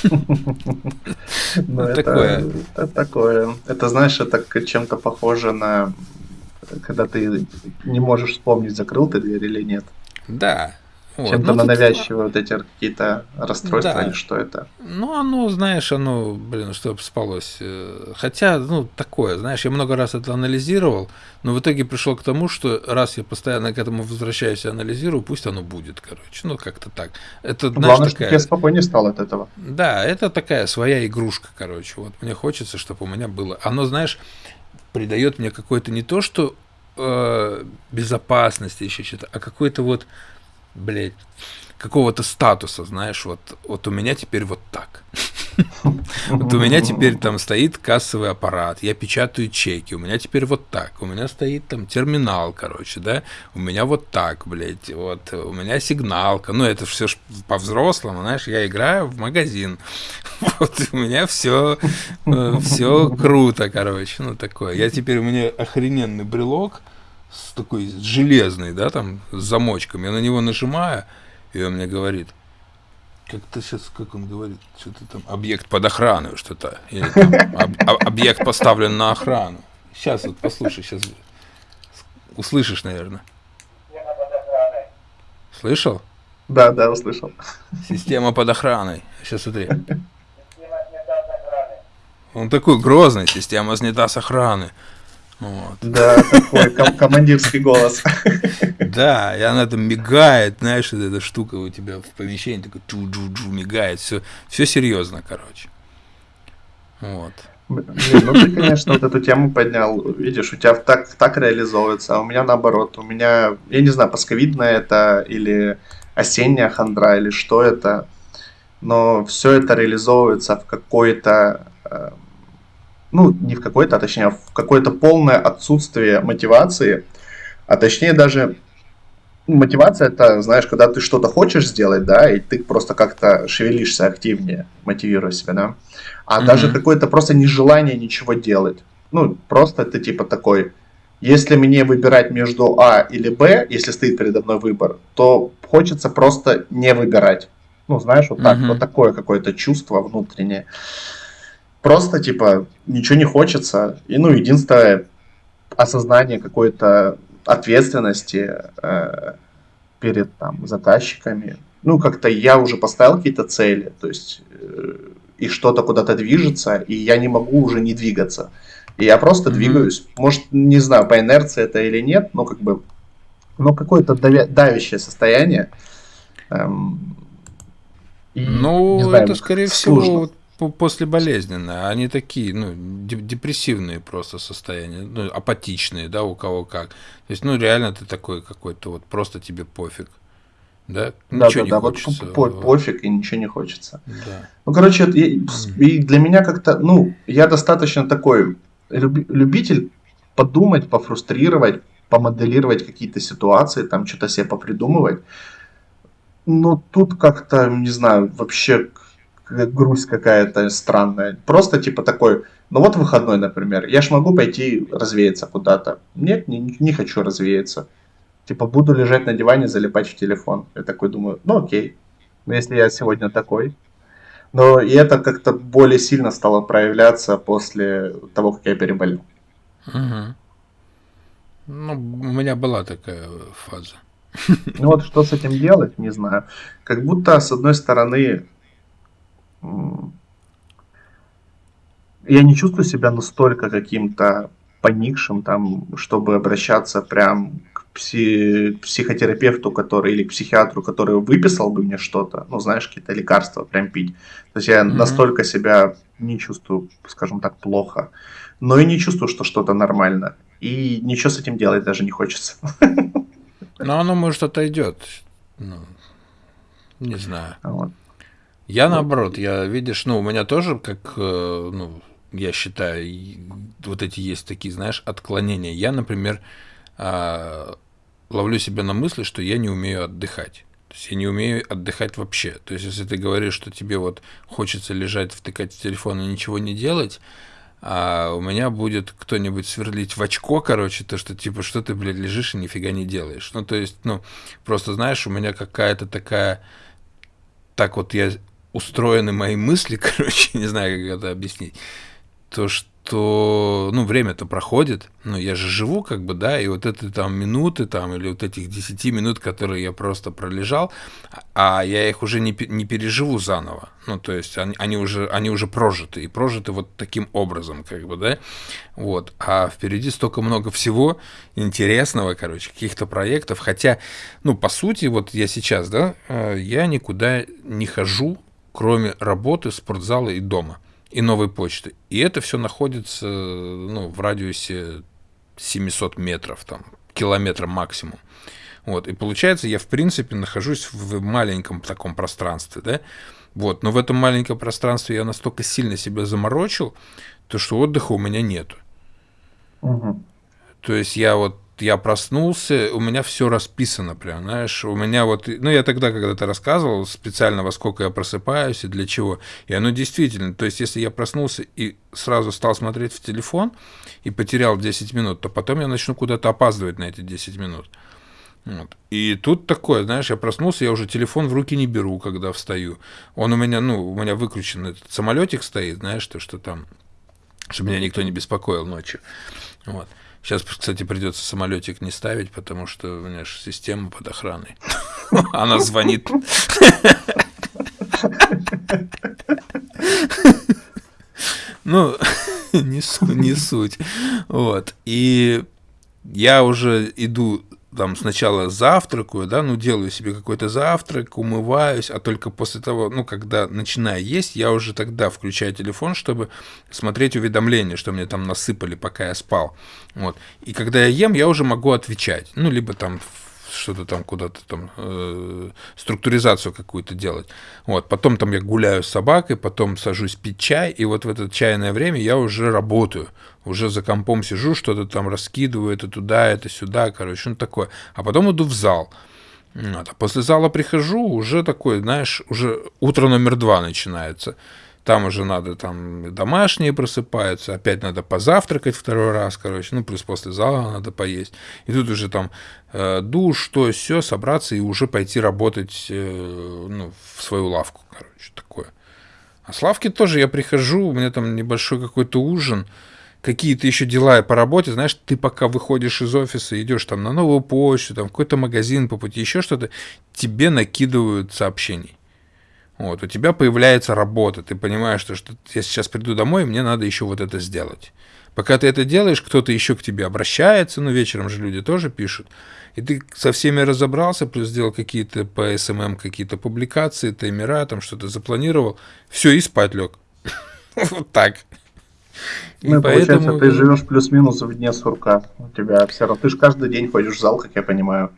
Ну, это такое. Это такое. Это, знаешь, это чем-то похоже на когда ты не можешь вспомнить, закрыл ты дверь или нет. Да, вот. Чем-то на навязчивые вот эти какие-то расстройства да. или что это? Ну, оно, знаешь, оно, блин, чтобы спалось. Э, хотя, ну, такое, знаешь, я много раз это анализировал, но в итоге пришел к тому, что раз я постоянно к этому возвращаюсь и анализирую, пусть оно будет, короче. Ну, как-то так. Это, знаешь, Главное, такая... чтобы я спокойнее стал от этого. Да, это такая своя игрушка, короче. Вот мне хочется, чтобы у меня было. Оно, знаешь, придает мне какое-то не то, что э, безопасности еще что-то, а какой-то вот блядь, какого-то статуса, знаешь, вот, вот у меня теперь вот так. Вот у меня теперь там стоит кассовый аппарат, я печатаю чеки, у меня теперь вот так, у меня стоит там терминал, короче, да, у меня вот так, блядь, вот, у меня сигналка, ну, это все по-взрослому, знаешь, я играю в магазин, вот, у меня все, э, все круто, короче, ну, такое. Я теперь, у меня охрененный брелок, с такой железный, да, там, с замочком. Я на него нажимаю, и он мне говорит, как то сейчас, как он говорит, что-то там, объект под охраной, что-то, или там, об, объект поставлен на охрану. Сейчас вот послушай, сейчас услышишь, наверное. Слышал? Да, да, услышал. Система под охраной. Сейчас смотри. Он такой грозный, система снята с охраны. Вот. Да, такой ком- командирский голос. Да, и она там мигает, знаешь, эта штука у тебя в помещении такой джу-джу-джу мигает, все, все серьезно, короче. Вот. Блин, ну ты, конечно, вот эту тему поднял. Видишь, у тебя так, так реализовывается, а у меня наоборот. У меня, я не знаю, пасковидная это или осенняя хандра, или что это. Но все это реализовывается в какой-то э, ну, не в какой-то, а точнее в какое-то полное отсутствие мотивации, а точнее даже мотивация это, знаешь, когда ты что-то хочешь сделать, да, и ты просто как-то шевелишься активнее, мотивируя себя, да, а mm-hmm. даже какое-то просто нежелание ничего делать. Ну, просто ты типа такой, если мне выбирать между А или Б, если стоит передо мной выбор, то хочется просто не выбирать. Ну, знаешь, вот так, mm-hmm. вот такое какое-то чувство внутреннее просто, типа, ничего не хочется. И, ну, единственное осознание какой-то ответственности э, перед там заказчиками. Ну, как-то я уже поставил какие-то цели, то есть э, и что-то куда-то движется, и я не могу уже не двигаться. И я просто mm-hmm. двигаюсь. Может, не знаю, по инерции это или нет, но как бы, ну, какое-то давя- давящее состояние. Эм, и, ну, знаю, это, скорее сложно. всего, послеболезненное. Они такие, ну, депрессивные просто состояния, ну, апатичные, да, у кого как. То есть, ну, реально ты такой какой-то, вот просто тебе пофиг. Да, да, ничего да, не да, хочется. Вот по пофиг и ничего не хочется. Да. Ну, короче, и, и для меня как-то, ну, я достаточно такой любитель подумать, пофрустрировать, помоделировать какие-то ситуации, там что-то себе попридумывать. Но тут как-то, не знаю, вообще грусть какая-то странная. Просто типа такой, ну вот выходной, например, я ж могу пойти развеяться куда-то. Нет, не, не хочу развеяться. Типа буду лежать на диване, залипать в телефон. Я такой думаю, ну окей, ну если я сегодня такой. Но и это как-то более сильно стало проявляться после того, как я переболел. Угу. Ну, у меня была такая фаза. Ну вот что с этим делать, не знаю. Как будто, с одной стороны, я не чувствую себя настолько каким-то поникшим, там, чтобы обращаться прям к пси- психотерапевту, который или к психиатру, который выписал бы мне что-то, ну, знаешь, какие-то лекарства прям пить. То есть я mm-hmm. настолько себя не чувствую, скажем так, плохо, но и не чувствую, что что-то нормально. И ничего с этим делать даже не хочется. Но оно, может, отойдет. Ну, не знаю. Вот. Я наоборот, я, видишь, ну, у меня тоже, как, э, ну, я считаю, вот эти есть такие, знаешь, отклонения. Я, например, а, ловлю себя на мысли, что я не умею отдыхать. То есть я не умею отдыхать вообще. То есть если ты говоришь, что тебе вот хочется лежать, втыкать в телефон и ничего не делать, а у меня будет кто-нибудь сверлить в очко, короче, то, что типа, что ты, блядь, лежишь и нифига не делаешь. Ну, то есть, ну, просто знаешь, у меня какая-то такая... Так вот я устроены мои мысли, короче, не знаю, как это объяснить, то, что, ну, время-то проходит, ну, я же живу, как бы, да, и вот это там минуты, там, или вот этих 10 минут, которые я просто пролежал, а я их уже не, не переживу заново, ну, то есть они, они, уже, они уже прожиты, и прожиты вот таким образом, как бы, да, вот, а впереди столько много всего интересного, короче, каких-то проектов, хотя, ну, по сути, вот я сейчас, да, э, я никуда не хожу, кроме работы, спортзала и дома, и новой почты. И это все находится ну, в радиусе 700 метров, там, километра максимум. Вот, и получается, я, в принципе, нахожусь в маленьком таком пространстве, да, вот, но в этом маленьком пространстве я настолько сильно себя заморочил, то что отдыха у меня нету. Угу. То есть я вот я проснулся, у меня все расписано прям, знаешь, у меня вот, ну, я тогда когда-то рассказывал специально, во сколько я просыпаюсь и для чего, и оно действительно, то есть, если я проснулся и сразу стал смотреть в телефон и потерял 10 минут, то потом я начну куда-то опаздывать на эти 10 минут. Вот. И тут такое, знаешь, я проснулся, я уже телефон в руки не беру, когда встаю. Он у меня, ну, у меня выключен этот самолетик стоит, знаешь, то, что там, чтобы меня никто не беспокоил ночью. Вот. Сейчас, кстати, придется самолетик не ставить, потому что у меня же система под охраной. Она звонит. Ну, не, суть. Вот. И я уже иду там сначала завтракаю, да, ну, делаю себе какой-то завтрак, умываюсь, а только после того, ну, когда начинаю есть, я уже тогда включаю телефон, чтобы смотреть уведомления, что мне там насыпали, пока я спал. Вот. И когда я ем, я уже могу отвечать. Ну, либо там что-то там куда-то там э, структуризацию какую-то делать. Вот, потом там я гуляю с собакой, потом сажусь пить чай, и вот в это чайное время я уже работаю, уже за компом сижу, что-то там раскидываю, это туда, это сюда, короче, ну такое. А потом иду в зал. Вот, а после зала прихожу, уже такой, знаешь, уже утро номер два начинается там уже надо, там домашние просыпаются, опять надо позавтракать второй раз, короче, ну, плюс после зала надо поесть. И тут уже там э, душ, то, все, собраться и уже пойти работать э, ну, в свою лавку, короче, такое. А с лавки тоже я прихожу, у меня там небольшой какой-то ужин, какие-то еще дела по работе, знаешь, ты пока выходишь из офиса, идешь там на новую почту, там какой-то магазин по пути, еще что-то, тебе накидывают сообщений. Вот, у тебя появляется работа, ты понимаешь, что, что я сейчас приду домой, мне надо еще вот это сделать. Пока ты это делаешь, кто-то еще к тебе обращается, ну, вечером же люди тоже пишут, и ты со всеми разобрался, плюс сделал какие-то по SMM какие-то публикации, таймера, там что-то запланировал, все, и спать лег. Вот так. Ну, получается, ты живешь плюс-минус в дне сурка. У тебя все равно, ты же каждый день ходишь в зал, как я понимаю.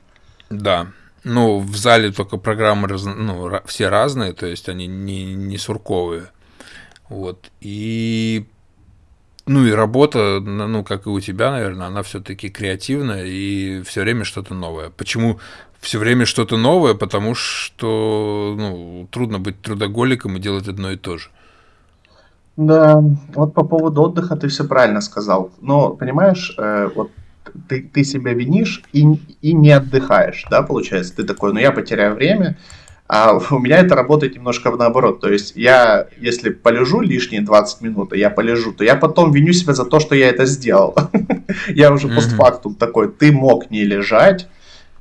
Да, ну, в зале только программы раз, ну, все разные, то есть они не, не сурковые. Вот. И ну и работа, ну, как и у тебя, наверное, она все-таки креативная и все время что-то новое. Почему все время что-то новое? Потому что ну, трудно быть трудоголиком и делать одно и то же. Да, вот по поводу отдыха ты все правильно сказал. Но, понимаешь, э, вот ты, ты себя винишь и, и не отдыхаешь, да, получается? Ты такой, ну я потеряю время, а у меня это работает немножко наоборот. То есть я, если полежу лишние 20 минут, я полежу, то я потом виню себя за то, что я это сделал. Я уже постфактум такой, ты мог не лежать,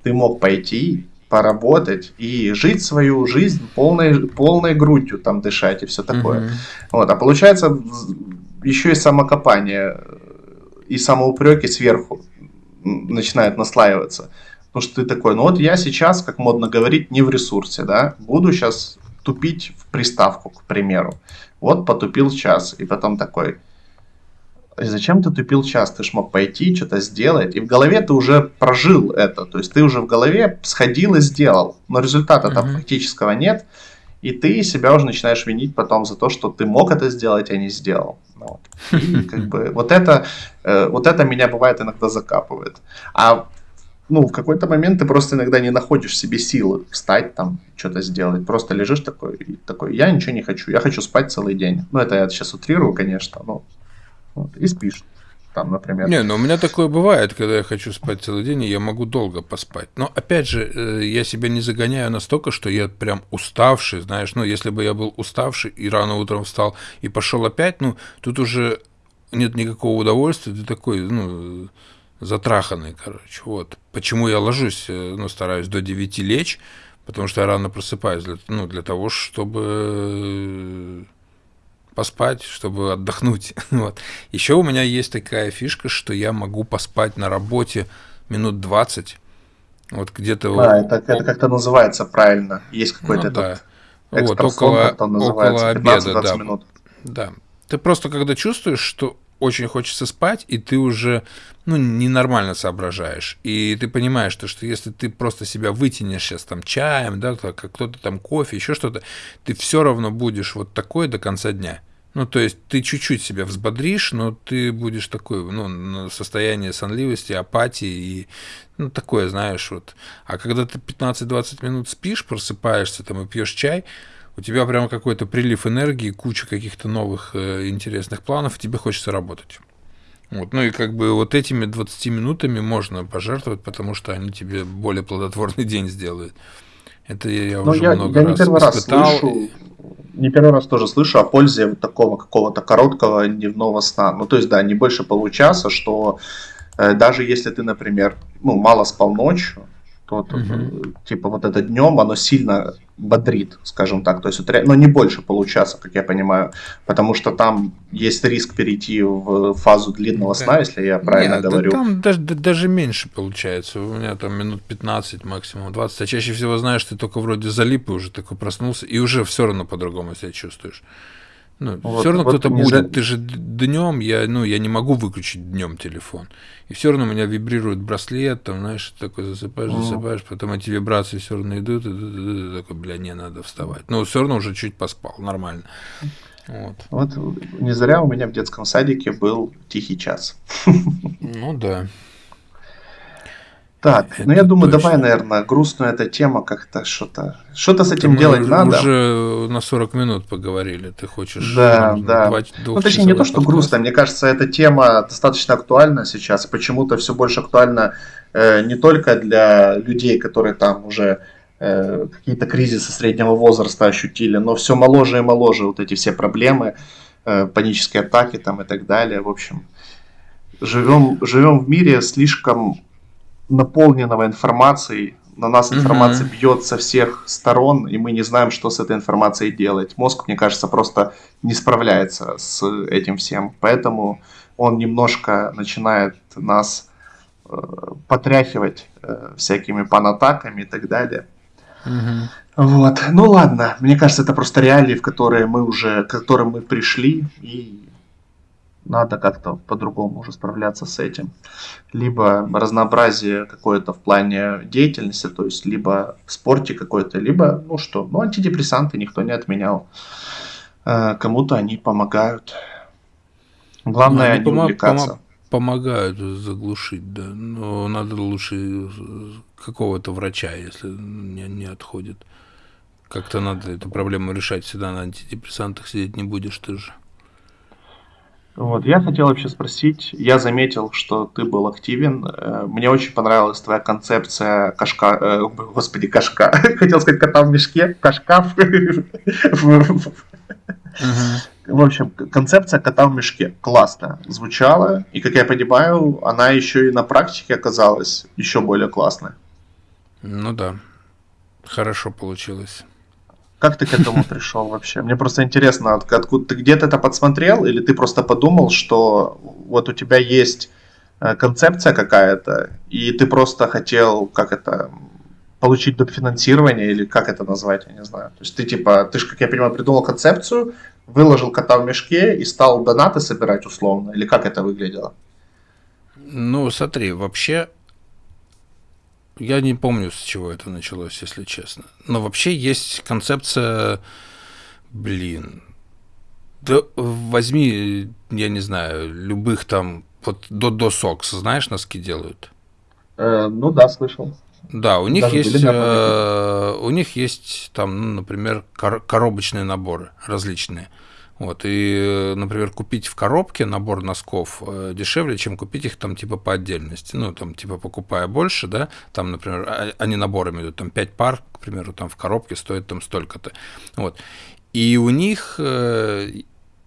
ты мог пойти, поработать и жить свою жизнь полной, полной грудью, там дышать и все такое. Вот, а получается еще и самокопание и самоупреки сверху начинает наслаиваться. Потому что ты такой, ну вот я сейчас, как модно говорить, не в ресурсе, да, буду сейчас тупить в приставку, к примеру. Вот потупил час, и потом такой, зачем ты тупил час? Ты ж мог пойти, что-то сделать. И в голове ты уже прожил это. То есть ты уже в голове сходил и сделал. Но результата там mm-hmm. фактического нет. И ты себя уже начинаешь винить потом за то, что ты мог это сделать, а не сделал. Вот. И как бы вот это, э, вот это меня бывает иногда закапывает. А ну, в какой-то момент ты просто иногда не находишь себе силы встать там, что-то сделать. Просто лежишь такой, такой, я ничего не хочу, я хочу спать целый день. Ну, это я сейчас утрирую, конечно, но вот, и спишь там, например. Не, ну у меня такое бывает, когда я хочу спать целый день, и я могу долго поспать. Но опять же, э, я себя не загоняю настолько, что я прям уставший, знаешь, ну если бы я был уставший и рано утром встал и пошел опять, ну тут уже нет никакого удовольствия, ты такой, ну, затраханный, короче, вот. Почему я ложусь, э, ну, стараюсь до 9 лечь, потому что я рано просыпаюсь, для, ну, для того, чтобы поспать, чтобы отдохнуть. Вот. Еще у меня есть такая фишка, что я могу поспать на работе минут 20. Вот где-то... А, это, это как-то называется правильно. Есть какой-то ну, да. вот, около, около обеда, да. Минут. Да. Ты просто когда чувствуешь, что очень хочется спать, и ты уже ну, ненормально соображаешь. И ты понимаешь, что, что если ты просто себя вытянешь сейчас там чаем, да, как кто-то там кофе, еще что-то, ты все равно будешь вот такой до конца дня. Ну, то есть ты чуть-чуть себя взбодришь, но ты будешь такой, ну, состояние сонливости, апатии и, ну, такое, знаешь, вот. А когда ты 15-20 минут спишь, просыпаешься там и пьешь чай, у тебя прямо какой-то прилив энергии, куча каких-то новых э, интересных планов, и тебе хочется работать. Вот, ну и как бы вот этими 20 минутами можно пожертвовать, потому что они тебе более плодотворный день сделают. Это я ну, уже я, много я раз не первый испытал. Раз слышу, не первый раз тоже слышу о пользе вот такого какого-то короткого дневного сна. Ну, то есть, да, не больше получаса, что э, даже если ты, например, ну, мало спал ночью, то, угу. типа вот это днем, оно сильно бодрит, скажем так. То есть, это, но не больше получаса, как я понимаю, потому что там есть риск перейти в фазу длинного сна, да. если я правильно Нет, говорю. Да там даже, даже меньше получается. У меня там минут 15, максимум 20. А чаще всего знаешь, ты только вроде залип и уже такой проснулся, и уже все равно по-другому себя чувствуешь. Ну, вот, все равно вот кто-то будет. За... Ты же днем, я, ну, я не могу выключить днем телефон. И все равно у меня вибрирует браслет, там, знаешь, такой засыпаешь, засыпаешь, потом эти вибрации все равно идут, и, и, и такой, бля, не надо вставать. Но все равно уже чуть поспал, нормально. Вот. вот не зря у меня в детском садике был тихий час. Ну да. Так, это ну я думаю, точно. давай, наверное, грустную эта тема как-то что-то. Что-то с этим Мы делать уже, надо. уже на 40 минут поговорили. Ты хочешь. Да, да. Ну, точнее, не то, что подкаст. грустно. Мне кажется, эта тема достаточно актуальна сейчас. Почему-то все больше актуальна э, не только для людей, которые там уже э, какие-то кризисы среднего возраста ощутили, но все моложе и моложе вот эти все проблемы, э, панические атаки там и так далее. В общем, живем, живем в мире слишком наполненного информацией. На нас информация mm-hmm. бьет со всех сторон, и мы не знаем, что с этой информацией делать. Мозг, мне кажется, просто не справляется с этим всем. Поэтому он немножко начинает нас э, потряхивать э, всякими панатаками и так далее. Mm-hmm. Вот. Ну ладно, мне кажется, это просто реалии, в которые мы уже, к которым мы пришли, и надо как-то по-другому уже справляться с этим. Либо разнообразие какое-то в плане деятельности, то есть либо в спорте какой-то, либо, ну что, ну антидепрессанты никто не отменял. Э, кому-то они помогают. Главное ну, не пом- увлекаться. Пом- помогают заглушить, да. Но надо лучше какого-то врача, если не, не отходит. Как-то надо эту проблему решать. Всегда на антидепрессантах сидеть не будешь ты же. Вот, я хотел вообще спросить, я заметил, что ты был активен, э, мне очень понравилась твоя концепция кашка, э, господи, кашка, хотел сказать кота в мешке, кашка в общем, концепция кота в мешке классно звучала, и, как я понимаю, она еще и на практике оказалась еще более классной. Ну да, хорошо получилось. Как ты к этому пришел вообще? Мне просто интересно, откуда ты где-то это подсмотрел, или ты просто подумал, что вот у тебя есть э, концепция какая-то, и ты просто хотел, как это, получить дофинансирование, или как это назвать, я не знаю. То есть ты типа, ты же, как я понимаю, придумал концепцию, выложил кота в мешке и стал донаты собирать условно, или как это выглядело? Ну, смотри, вообще я не помню, с чего это началось, если честно. Но вообще есть концепция, блин, да возьми, я не знаю, любых там, вот до до сокс, знаешь, носки делают? Э, ну да, слышал. Да, у них Даже есть, э, у них есть там, ну, например, кор- коробочные наборы различные. Вот, и, например, купить в коробке набор носков э, дешевле, чем купить их там типа по отдельности. Ну, там, типа, покупая больше, да, там, например, а, они наборами идут, там 5 пар, к примеру, там в коробке стоит там столько-то. Вот. И у них э,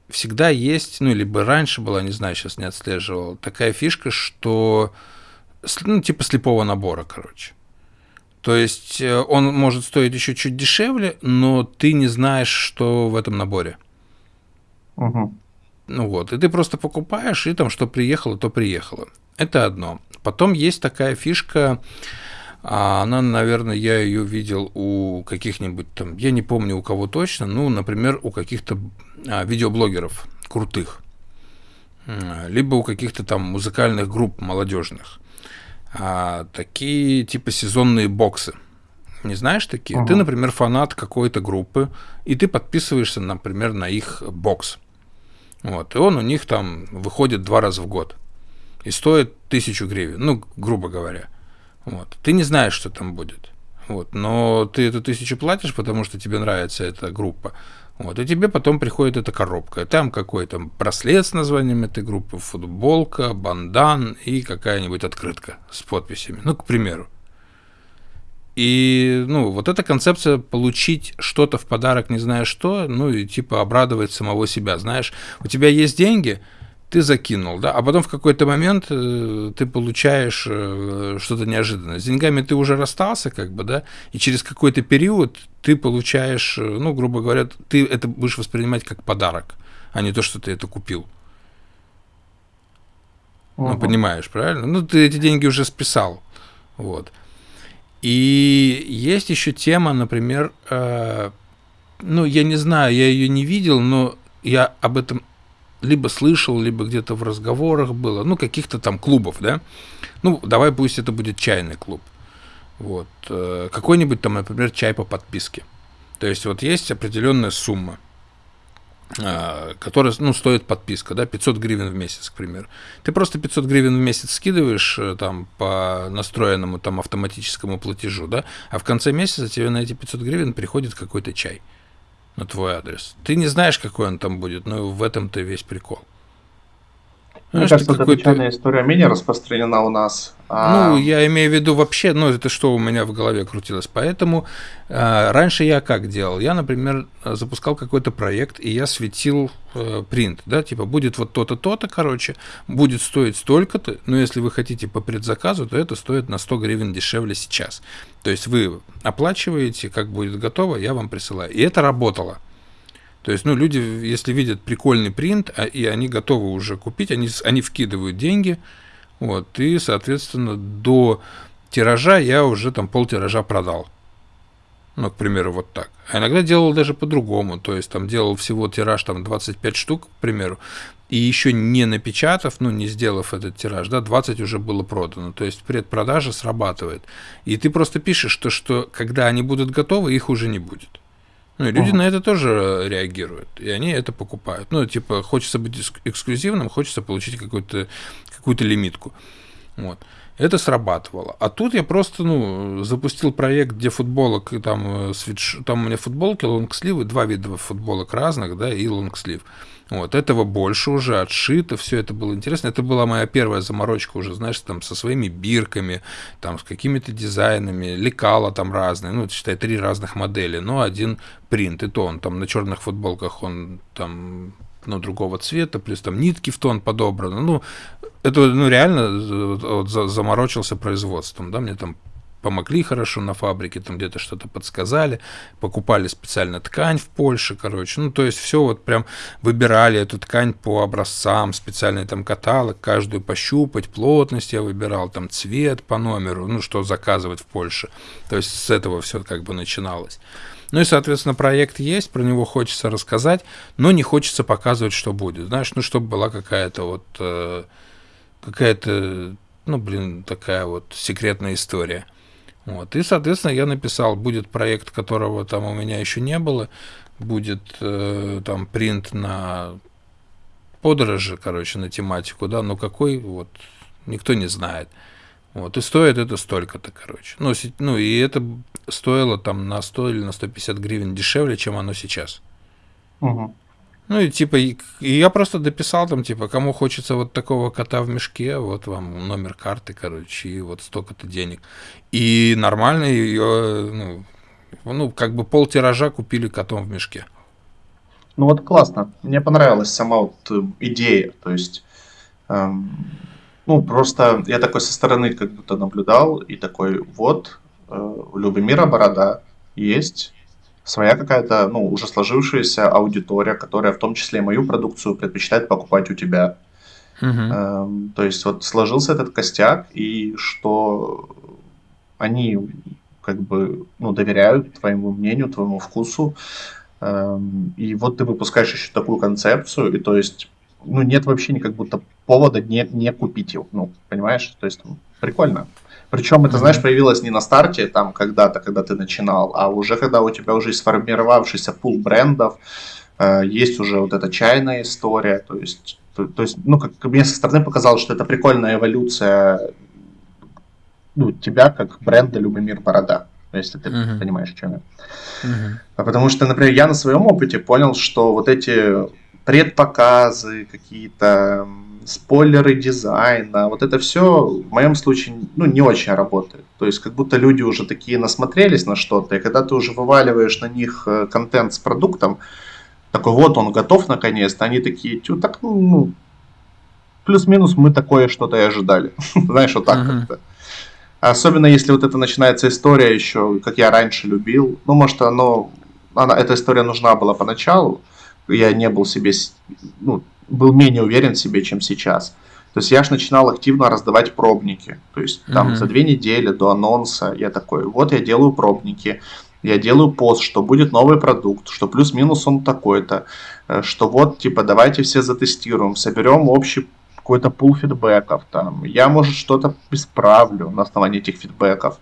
всегда есть, ну, либо раньше была, не знаю, сейчас не отслеживал, такая фишка, что, ну, типа слепого набора, короче. То есть э, он может стоить еще чуть дешевле, но ты не знаешь, что в этом наборе. Угу. Ну вот, и ты просто покупаешь, и там что приехало, то приехало. Это одно. Потом есть такая фишка, а она, наверное, я ее видел у каких-нибудь там, я не помню у кого точно, ну, например, у каких-то а, видеоблогеров крутых, либо у каких-то там музыкальных групп молодежных. А, такие типа сезонные боксы. Не знаешь такие? Угу. Ты, например, фанат какой-то группы, и ты подписываешься, например, на их бокс. Вот, и он у них там выходит два раза в год. И стоит тысячу гривен, ну, грубо говоря. Вот. Ты не знаешь, что там будет. Вот. Но ты эту тысячу платишь, потому что тебе нравится эта группа. Вот. И тебе потом приходит эта коробка. Там какой-то браслет с названием этой группы, футболка, бандан и какая-нибудь открытка с подписями. Ну, к примеру. И, ну, вот эта концепция получить что-то в подарок, не зная что, ну, и типа обрадовать самого себя, знаешь, у тебя есть деньги, ты закинул, да, а потом в какой-то момент э, ты получаешь э, что-то неожиданное. С деньгами ты уже расстался, как бы, да, и через какой-то период ты получаешь, э, ну, грубо говоря, ты это будешь воспринимать как подарок, а не то, что ты это купил. Ну, понимаешь, правильно? Ну, ты эти деньги уже списал. Вот. И есть еще тема, например, э, ну, я не знаю, я ее не видел, но я об этом либо слышал, либо где-то в разговорах было, ну, каких-то там клубов, да. Ну, давай пусть это будет чайный клуб. Вот. Э, какой-нибудь там, например, чай по подписке. То есть вот есть определенная сумма – которая, ну, стоит подписка, да, 500 гривен в месяц, к примеру. Ты просто 500 гривен в месяц скидываешь э, там по настроенному там автоматическому платежу, да, а в конце месяца тебе на эти 500 гривен приходит какой-то чай на твой адрес. Ты не знаешь, какой он там будет, но в этом-то весь прикол. Мне кажется, эта печальная история менее распространена у нас. А... Ну, я имею в виду вообще, ну, это что у меня в голове крутилось. Поэтому э, раньше я как делал? Я, например, запускал какой-то проект, и я светил э, принт, да, типа будет вот то-то, то-то, короче, будет стоить столько-то, но если вы хотите по предзаказу, то это стоит на 100 гривен дешевле сейчас. То есть вы оплачиваете, как будет готово, я вам присылаю. И это работало. То есть, ну, люди, если видят прикольный принт, а, и они готовы уже купить, они, они вкидывают деньги, вот, и, соответственно, до тиража я уже там пол тиража продал. Ну, к примеру, вот так. А иногда делал даже по-другому, то есть там делал всего тираж там 25 штук, к примеру, и еще не напечатав, ну, не сделав этот тираж, да, 20 уже было продано. То есть предпродажа срабатывает. И ты просто пишешь, что, что когда они будут готовы, их уже не будет. Ну, и люди uh-huh. на это тоже реагируют, и они это покупают. Ну, типа, хочется быть эксклюзивным, хочется получить какую-то какую-то лимитку. Вот. Это срабатывало. А тут я просто, ну, запустил проект, где футболок, там, э, свитш... там у меня футболки, лонгсливы, два вида футболок разных, да, и лонгслив. Вот, этого больше уже отшито, все это было интересно. Это была моя первая заморочка уже, знаешь, там со своими бирками, там с какими-то дизайнами, лекала там разные, ну, считай, три разных модели, но один принт, и то он там на черных футболках, он там ну, другого цвета, плюс там нитки в тон подобраны. Ну, это ну, реально вот, заморочился производством, да, мне там помогли хорошо на фабрике, там где-то что-то подсказали, покупали специально ткань в Польше, короче, ну, то есть все вот прям выбирали эту ткань по образцам, специальный там каталог, каждую пощупать, плотность я выбирал, там цвет по номеру, ну, что заказывать в Польше, то есть с этого все как бы начиналось. Ну и, соответственно, проект есть, про него хочется рассказать, но не хочется показывать, что будет. Знаешь, ну, чтобы была какая-то вот, э, какая-то, ну, блин, такая вот секретная история. Вот. И, соответственно, я написал, будет проект, которого там у меня еще не было, будет э, там принт на подорожи, короче, на тематику, да, но какой, вот, никто не знает. Вот, и стоит это столько-то, короче. Ну, ну, и это стоило там на 100 или на 150 гривен дешевле, чем оно сейчас. Угу. Ну, и типа, и, я просто дописал там, типа, кому хочется вот такого кота в мешке, вот вам номер карты, короче, и вот столько-то денег. И нормально ее, ну, ну, как бы пол тиража купили котом в мешке. Ну вот классно. Мне понравилась сама вот э, идея. То есть эм, ну, просто я такой со стороны как будто наблюдал и такой, вот, э, у Любомира Борода есть своя какая-то, ну, уже сложившаяся аудитория, которая в том числе и мою продукцию предпочитает покупать у тебя. Uh-huh. то есть вот сложился этот костяк, и что они как бы, ну, доверяют твоему мнению, твоему вкусу, эм, и вот ты выпускаешь еще такую концепцию, и то есть ну, нет вообще никак будто повода не, не купить его, ну, понимаешь? То есть, прикольно. Причем это, знаешь, появилось не на старте, там, когда-то, когда ты начинал, а уже когда у тебя уже сформировавшийся пул брендов, э, есть уже вот эта чайная история, то есть, то, то есть, ну, как мне со стороны показалось, что это прикольная эволюция, ну, тебя как бренда Любомир Борода, если ты uh-huh. понимаешь, чем я. Uh-huh. Потому что, например, я на своем опыте понял, что вот эти предпоказы, какие-то спойлеры дизайна, вот это все в моем случае ну, не очень работает. То есть как будто люди уже такие насмотрелись на что-то, и когда ты уже вываливаешь на них э, контент с продуктом, такой вот он готов наконец-то, они такие, тю, так ну, плюс-минус мы такое что-то и ожидали. Знаешь, вот так uh-huh. как-то. Особенно если вот это начинается история еще, как я раньше любил. Ну, может, оно, она, эта история нужна была поначалу. Я не был себе, ну, был менее уверен в себе, чем сейчас. То есть я же начинал активно раздавать пробники. То есть там mm-hmm. за две недели до анонса я такой, вот я делаю пробники, я делаю пост, что будет новый продукт, что плюс-минус он такой-то, э, что вот, типа, давайте все затестируем, соберем общий какой-то пул фидбэков, там, я, может, что-то исправлю на основании этих фидбэков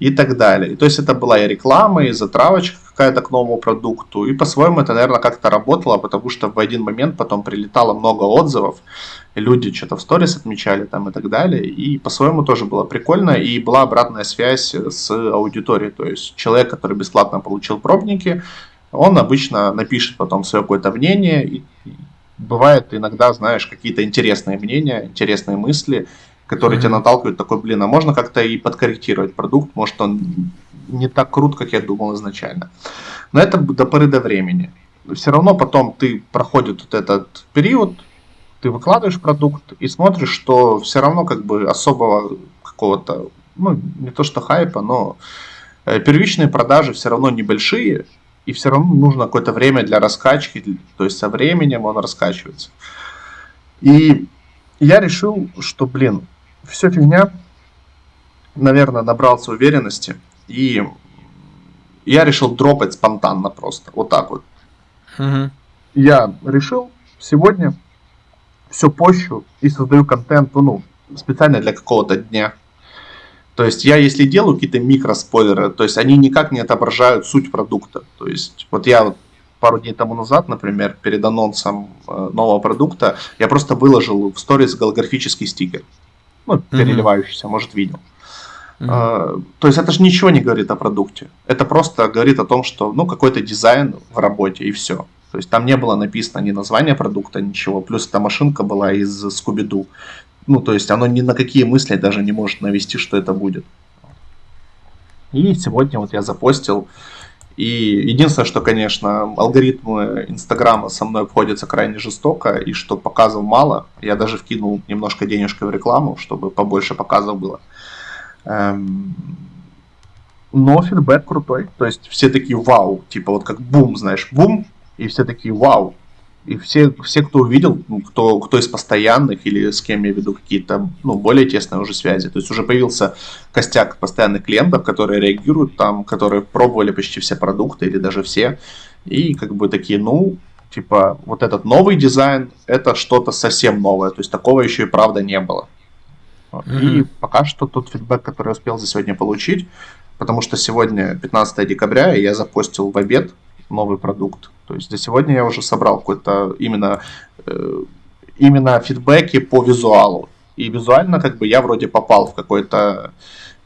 и так далее. И, то есть это была и реклама, и затравочка какая-то к новому продукту, и по-своему это, наверное, как-то работало, потому что в один момент потом прилетало много отзывов, люди что-то в сторис отмечали там и так далее, и по-своему тоже было прикольно, и была обратная связь с аудиторией, то есть человек, который бесплатно получил пробники, он обычно напишет потом свое какое-то мнение, и бывает иногда, знаешь, какие-то интересные мнения, интересные мысли, которые mm-hmm. тебя наталкивают, такой, блин, а можно как-то и подкорректировать продукт, может он не так крут, как я думал изначально. Но это до поры до времени. Все равно потом ты проходит вот этот период, ты выкладываешь продукт и смотришь, что все равно как бы особого какого-то, ну, не то что хайпа, но э, первичные продажи все равно небольшие, и все равно нужно какое-то время для раскачки, то есть со временем он раскачивается. И я решил, что, блин, все фигня, наверное, набрался уверенности, и я решил дропать спонтанно просто, вот так вот. Угу. Я решил сегодня все пощу и создаю контент, ну, специально для какого-то дня. То есть я, если делаю какие-то микроспойлеры, то есть они никак не отображают суть продукта. То есть вот я вот пару дней тому назад, например, перед анонсом э, нового продукта, я просто выложил в сторис голографический стикер. Ну, переливающийся, mm-hmm. может, видел. Mm-hmm. то есть это же ничего не говорит о продукте. Это просто говорит о том, что ну какой-то дизайн в работе и все. То есть там не было написано ни название продукта, ничего. Плюс эта машинка была из Скуби-Ду. Ну, то есть оно ни на какие мысли даже не может навести, что это будет. И сегодня вот я запостил. И единственное, что, конечно, алгоритмы Инстаграма со мной обходятся крайне жестоко, и что показов мало. Я даже вкинул немножко денежкой в рекламу, чтобы побольше показов было. Эм... Но фидбэк крутой. То есть все такие вау, типа вот как бум, знаешь, бум, и все такие, вау. И все, все кто увидел, ну, кто, кто из постоянных или с кем я веду какие-то ну, более тесные уже связи. То есть уже появился костяк постоянных клиентов, которые реагируют там, которые пробовали почти все продукты или даже все. И как бы такие, ну, типа, вот этот новый дизайн, это что-то совсем новое. То есть такого еще и правда не было. Mm-hmm. И пока что тот фидбэк, который я успел за сегодня получить, потому что сегодня 15 декабря, и я запостил в обед новый продукт. То есть за сегодня я уже собрал какой-то именно, э, именно фидбэки по визуалу. И визуально как бы я вроде попал в какой-то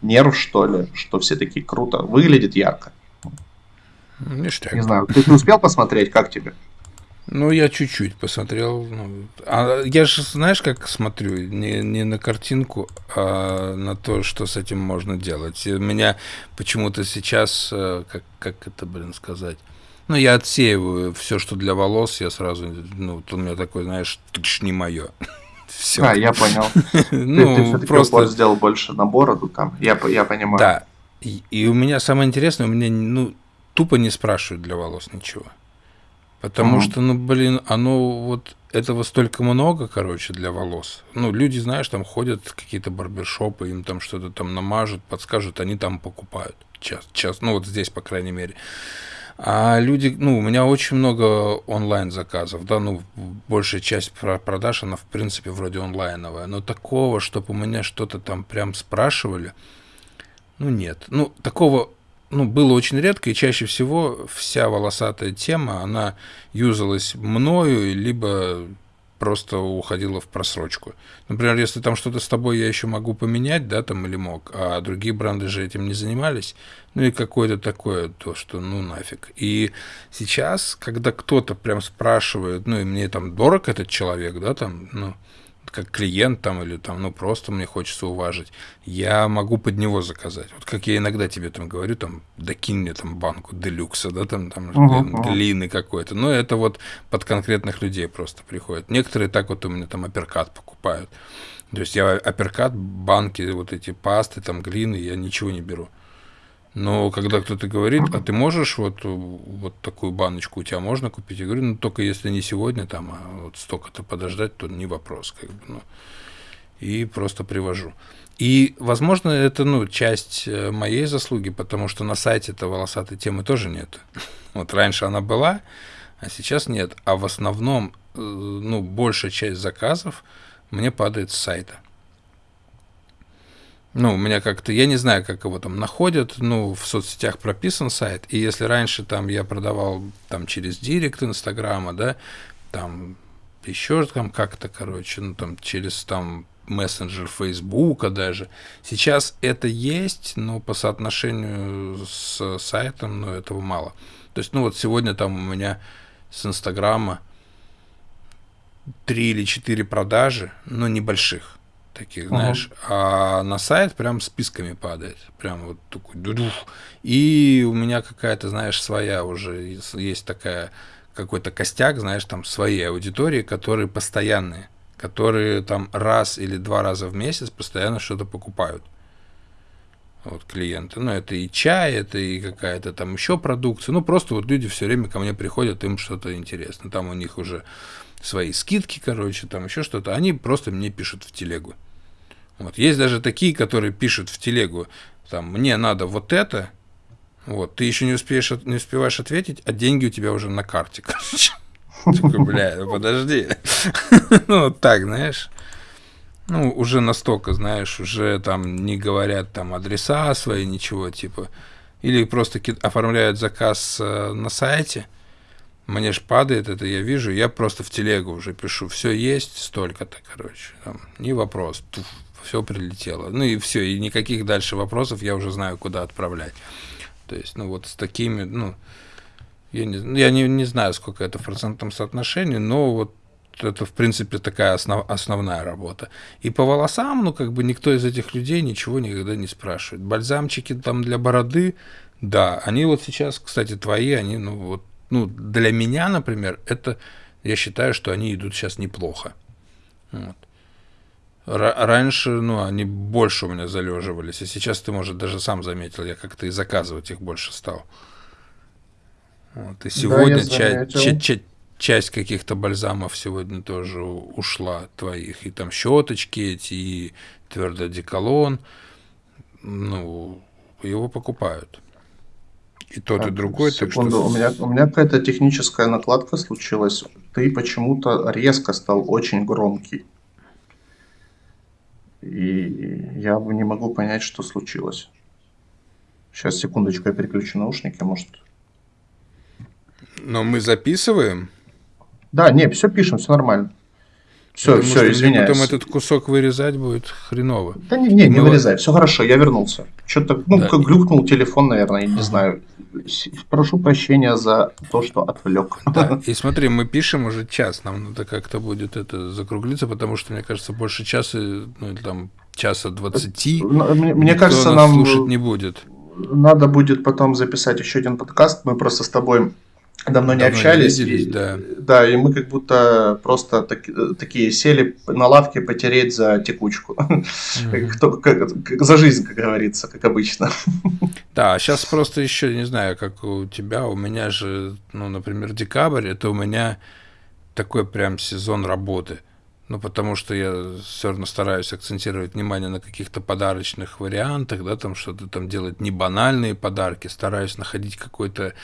нерв, что ли, что все такие круто, выглядит ярко. Ништяк. Не знаю, ты, ты успел посмотреть, как тебе? Ну, я чуть-чуть посмотрел. Ну, а я же, знаешь, как смотрю, не, не на картинку, а на то, что с этим можно делать. И у меня почему-то сейчас, э, как, как это, блин, сказать, ну, я отсеиваю все, что для волос, я сразу, ну, у меня такой, знаешь, не мое. Все. А, я понял. ну, ты, просто сделал больше на бороду там, я, я понимаю. Да. И, и у меня самое интересное, у меня, ну, тупо не спрашивают для волос ничего. Потому mm-hmm. что, ну, блин, оно вот этого столько много, короче, для волос. Ну, люди, знаешь, там ходят какие-то барбершопы, им там что-то там намажут, подскажут, они там покупают. Час, час, ну, вот здесь, по крайней мере. А люди, ну, у меня очень много онлайн заказов, да, ну, большая часть продаж, она, в принципе, вроде онлайновая, но такого, чтобы у меня что-то там прям спрашивали, ну, нет. Ну, такого, ну, было очень редко, и чаще всего вся волосатая тема, она юзалась мною, либо просто уходила в просрочку. Например, если там что-то с тобой я еще могу поменять, да, там или мог, а другие бренды же этим не занимались, ну и какое-то такое, то, что ну нафиг. И сейчас, когда кто-то прям спрашивает, ну и мне там дорог этот человек, да, там, ну, как клиент там или там, ну, просто мне хочется уважить, я могу под него заказать. Вот как я иногда тебе там говорю, там, докинь мне там банку делюкса, да, там, там uh-huh, глины какой-то. Но это вот под конкретных людей просто приходит. Некоторые так вот у меня там апперкат покупают. То есть я апперкат, банки, вот эти пасты, там, глины, я ничего не беру. Но когда кто-то говорит, а ты можешь вот, вот такую баночку у тебя можно купить? Я говорю, ну только если не сегодня, там, а вот столько-то подождать, то не вопрос. Как бы, ну. И просто привожу. И, возможно, это ну, часть э, моей заслуги, потому что на сайте этой волосатой темы тоже нет. Вот раньше она была, а сейчас нет. А в основном, э, ну, большая часть заказов мне падает с сайта. Ну, у меня как-то, я не знаю, как его там находят, ну, в соцсетях прописан сайт, и если раньше там я продавал там через директ Инстаграма, да, там еще там как-то, короче, ну, там через там мессенджер Фейсбука даже. Сейчас это есть, но по соотношению с сайтом, ну, этого мало. То есть, ну, вот сегодня там у меня с Инстаграма три или четыре продажи, но небольших таких, знаешь, uh-huh. а на сайт прям списками падает, прям вот такой дудух. И у меня какая-то, знаешь, своя уже есть такая какой-то костяк, знаешь, там своей аудитории, которые постоянные, которые там раз или два раза в месяц постоянно что-то покупают. Вот клиенты. Ну, это и чай, это и какая-то там еще продукция. Ну, просто вот люди все время ко мне приходят, им что-то интересно. Там у них уже свои скидки, короче, там еще что-то. Они просто мне пишут в телегу. Вот. Есть даже такие, которые пишут в телегу, там, мне надо вот это, вот, ты еще не, успеешь, не успеваешь ответить, а деньги у тебя уже на карте, короче. Такой, бля, ну подожди. Ну, вот так, знаешь. Ну, уже настолько, знаешь, уже там не говорят там адреса свои, ничего, типа. Или просто оформляют заказ э, на сайте, мне ж падает это, я вижу, я просто в телегу уже пишу, все есть, столько-то, короче, там, не вопрос, туф, все прилетело. Ну и все, и никаких дальше вопросов я уже знаю, куда отправлять. То есть, ну вот с такими, ну, я не, ну, я не, не знаю, сколько это в процентном соотношении, но вот это, в принципе, такая основ, основная работа. И по волосам, ну, как бы никто из этих людей ничего никогда не спрашивает. Бальзамчики там для бороды, да, они вот сейчас, кстати, твои, они, ну, вот, ну, для меня, например, это, я считаю, что они идут сейчас неплохо. Вот раньше, ну, они больше у меня залеживались, и сейчас ты, может, даже сам заметил, я как-то и заказывать их больше стал. Вот, и сегодня да, ча- ча- часть каких-то бальзамов сегодня тоже ушла твоих, и там щеточки эти, и твердый деколон, ну, его покупают. И тот, так, и другой. Секунду, так что... у меня, у меня какая-то техническая накладка случилась. Ты почему-то резко стал очень громкий. И я не могу понять, что случилось. Сейчас, секундочку, я переключу наушники, может. Но мы записываем? Да, не, все пишем, все нормально. Все, все, извиняюсь. Потом этот кусок вырезать будет хреново. Да не, не, не вырезай, все хорошо, я вернулся. Что-то, ну, да. как глюкнул телефон, наверное, я не знаю. Прошу прощения за то, что отвлек. Да, и смотри, мы пишем уже час, нам надо как-то будет это закруглиться, потому что, мне кажется, больше часа, ну, или там часа двадцати, ну, мне, мне кажется, нам слушать не будет. Надо будет потом записать еще один подкаст, мы просто с тобой давно не давно общались. Не виделись, и, да. да, и мы как будто просто так, такие сели на лавке потереть за текучку. Mm-hmm. Кто, как, за жизнь, как говорится, как обычно. Да, сейчас просто еще не знаю, как у тебя, у меня же, ну, например, декабрь, это у меня такой прям сезон работы. Ну, потому что я все равно стараюсь акцентировать внимание на каких-то подарочных вариантах, да, там что-то там делать не банальные подарки, стараюсь находить какой-то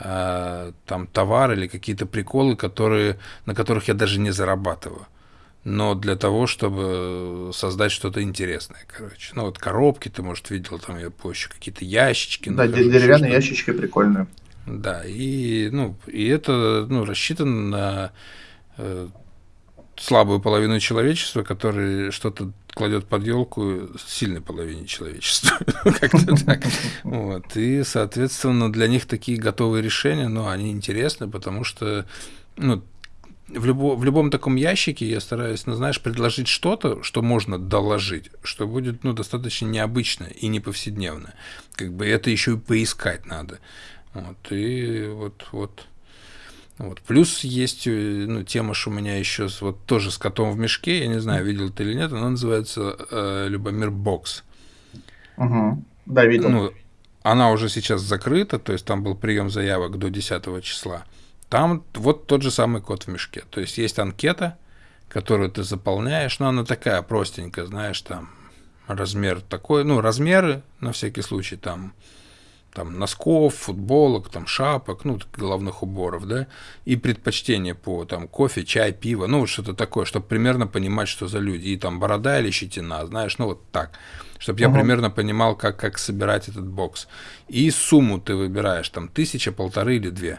э, там товар или какие-то приколы, которые, на которых я даже не зарабатываю. Но для того, чтобы создать что-то интересное, короче. Ну, вот коробки ты, может, видел, там я позже какие-то ящички. Да, нахожу, деревянные ящички прикольные. Да, и, ну, и это ну, рассчитано на э, слабую половину человечества, который что-то кладет под елку сильной половине человечества. Как-то так. Вот. И, соответственно, для них такие готовые решения, но они интересны, потому что ну, в, любо, в любом таком ящике я стараюсь, ну, знаешь, предложить что-то, что можно доложить, что будет, ну, достаточно необычно и не повседневно. Как бы это еще и поискать надо. Вот, и вот, вот. Вот. Плюс есть э, ну, тема, что у меня еще вот тоже с котом в мешке, я не знаю, видел ты или нет, она называется э, Любомир Бокс. Угу. Да, видел. Ну, она уже сейчас закрыта, то есть там был прием заявок до 10 числа. Там вот тот же самый код в мешке. То есть есть анкета, которую ты заполняешь, но она такая простенькая, знаешь, там размер такой, ну, размеры, на всякий случай, там, там носков, футболок, там шапок, ну, головных уборов, да, и предпочтение по там кофе, чай, пиво, ну, вот что-то такое, чтобы примерно понимать, что за люди, и там борода или щетина, знаешь, ну, вот так, чтобы я uh-huh. примерно понимал, как, как собирать этот бокс. И сумму ты выбираешь, там, тысяча, полторы или две.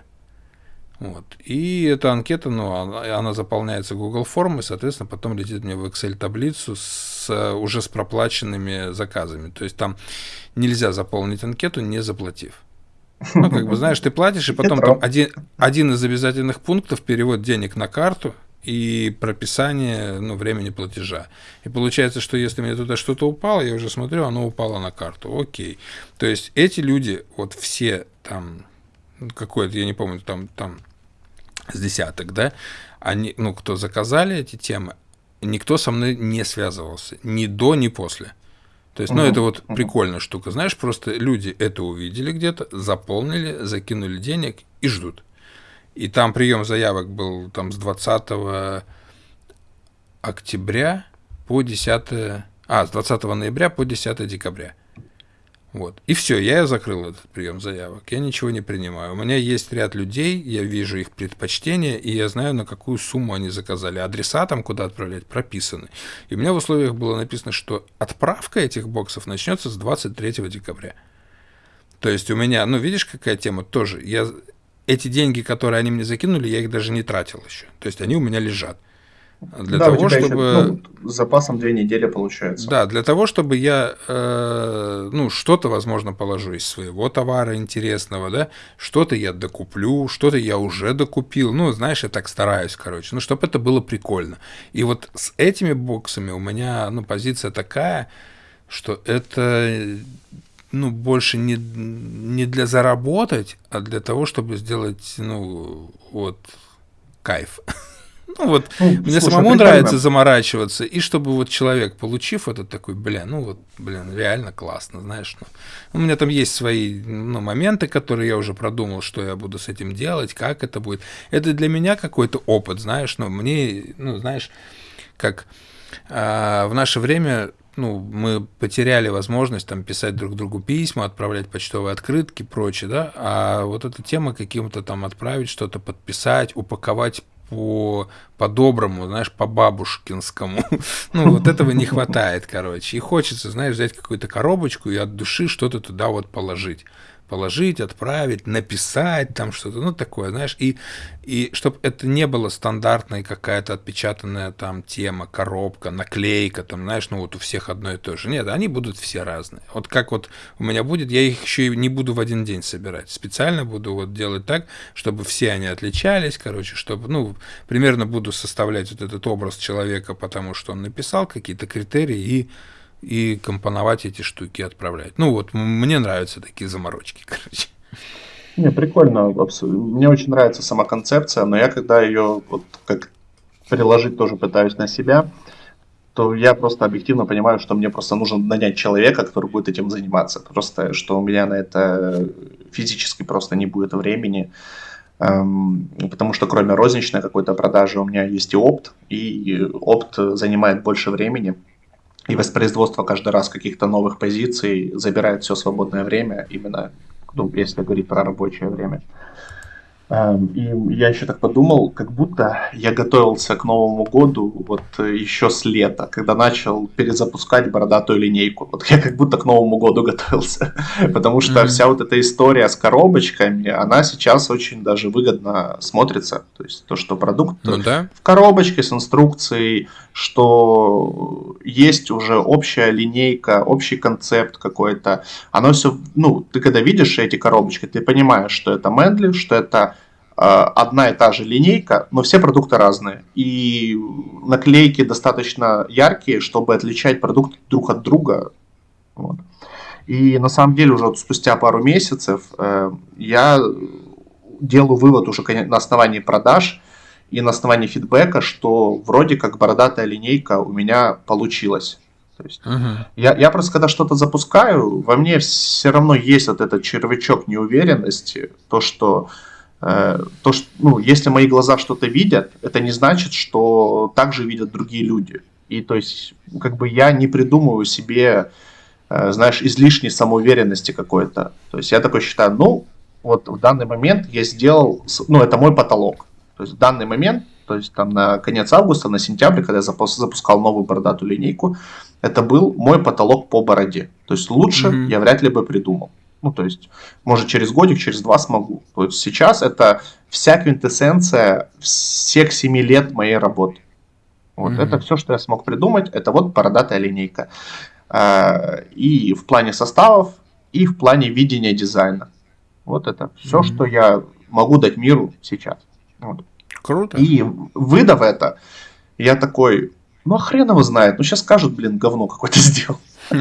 Вот. И эта анкета, ну, она, она заполняется Google формой, соответственно, потом летит мне в Excel-таблицу с, уже с проплаченными заказами. То есть там нельзя заполнить анкету, не заплатив. Ну, как бы, знаешь, ты платишь, и потом там один, один из обязательных пунктов перевод денег на карту и прописание ну, времени платежа. И получается, что если мне туда что-то упало, я уже смотрю, оно упало на карту. Окей. То есть эти люди, вот все там, какой-то, я не помню, там, там с десяток, да, они, ну, кто заказали эти темы, никто со мной не связывался, ни до, ни после. То есть, ну, uh-huh. это вот uh-huh. прикольная штука. Знаешь, просто люди это увидели где-то, заполнили, закинули денег и ждут. И там прием заявок был там с 20 октября по 10... А, с 20 ноября по 10 декабря. Вот. И все, я закрыл этот прием заявок. Я ничего не принимаю. У меня есть ряд людей, я вижу их предпочтения, и я знаю, на какую сумму они заказали. Адреса там, куда отправлять, прописаны. И у меня в условиях было написано, что отправка этих боксов начнется с 23 декабря. То есть у меня, ну, видишь, какая тема тоже. Я эти деньги, которые они мне закинули, я их даже не тратил еще. То есть они у меня лежат. Для да, того, чтобы... Еще, ну, с запасом две недели получается. Да, для того, чтобы я, э, ну, что-то, возможно, положу из своего товара интересного, да, что-то я докуплю, что-то я уже докупил, ну, знаешь, я так стараюсь, короче, ну, чтобы это было прикольно. И вот с этими боксами у меня, ну, позиция такая, что это, ну, больше не, не для заработать, а для того, чтобы сделать, ну, вот, кайф. Ну вот, ну, мне слушай, самому нравится заморачиваться, и чтобы вот человек, получив этот такой, бля, ну вот, блин, реально классно, знаешь, ну, у меня там есть свои ну, моменты, которые я уже продумал, что я буду с этим делать, как это будет. Это для меня какой-то опыт, знаешь, но ну, мне, ну, знаешь, как а, в наше время ну, мы потеряли возможность там писать друг другу письма, отправлять почтовые открытки, прочее, да, а вот эта тема каким-то там отправить что-то, подписать, упаковать по по-доброму, знаешь, по-бабушкинскому. ну, вот этого не хватает, короче. И хочется, знаешь, взять какую-то коробочку и от души что-то туда вот положить положить, отправить, написать там что-то, ну такое, знаешь, и, и чтобы это не было стандартной какая-то отпечатанная там тема, коробка, наклейка, там, знаешь, ну вот у всех одно и то же. Нет, они будут все разные. Вот как вот у меня будет, я их еще и не буду в один день собирать. Специально буду вот делать так, чтобы все они отличались, короче, чтобы, ну, примерно буду составлять вот этот образ человека, потому что он написал какие-то критерии и и компоновать эти штуки, отправлять. Ну вот, мне нравятся такие заморочки, короче. Не, прикольно. Мне очень нравится сама концепция, но я когда ее вот как приложить тоже пытаюсь на себя, то я просто объективно понимаю, что мне просто нужно нанять человека, который будет этим заниматься. Просто, что у меня на это физически просто не будет времени. Эм, потому что кроме розничной какой-то продажи у меня есть и опт, и опт занимает больше времени и воспроизводство каждый раз каких-то новых позиций забирает все свободное время, именно ну, если говорить про рабочее время. Эм, и я еще так подумал, как будто я готовился к Новому году вот еще с лета, когда начал перезапускать бородатую линейку. Вот я как будто к Новому году готовился, потому что mm-hmm. вся вот эта история с коробочками, она сейчас очень даже выгодно смотрится. То есть то, что продукт ну, да. в коробочке с инструкцией, что есть уже общая линейка, общий концепт какой-то. Оно все, ну, ты когда видишь эти коробочки, ты понимаешь, что это Медли, что это одна и та же линейка, но все продукты разные. И наклейки достаточно яркие, чтобы отличать продукты друг от друга. Вот. И на самом деле уже спустя пару месяцев э, я делаю вывод уже на основании продаж и на основании фидбэка, что вроде как бородатая линейка у меня получилась. То есть uh-huh. я, я просто когда что-то запускаю, во мне все равно есть вот этот червячок неуверенности, то что э, то что ну если мои глаза что-то видят, это не значит, что так же видят другие люди. И то есть как бы я не придумываю себе, э, знаешь, излишней самоуверенности какой-то. То есть я такой считаю, ну вот в данный момент я сделал, ну это мой потолок. То есть в данный момент, то есть там на конец августа, на сентябрь, когда я запускал новую бородатую линейку, это был мой потолок по бороде. То есть лучше mm-hmm. я вряд ли бы придумал. Ну, то есть, может, через годик, через два смогу. То есть сейчас это вся квинтэссенция всех семи лет моей работы. Вот mm-hmm. это все, что я смог придумать, это вот бородатая линейка. А, и в плане составов, и в плане видения дизайна. Вот это все, mm-hmm. что я могу дать миру сейчас. Вот. Круто. И выдав это, я такой, ну, а хрен его знает. Ну, сейчас скажут, блин, говно какое-то сделал.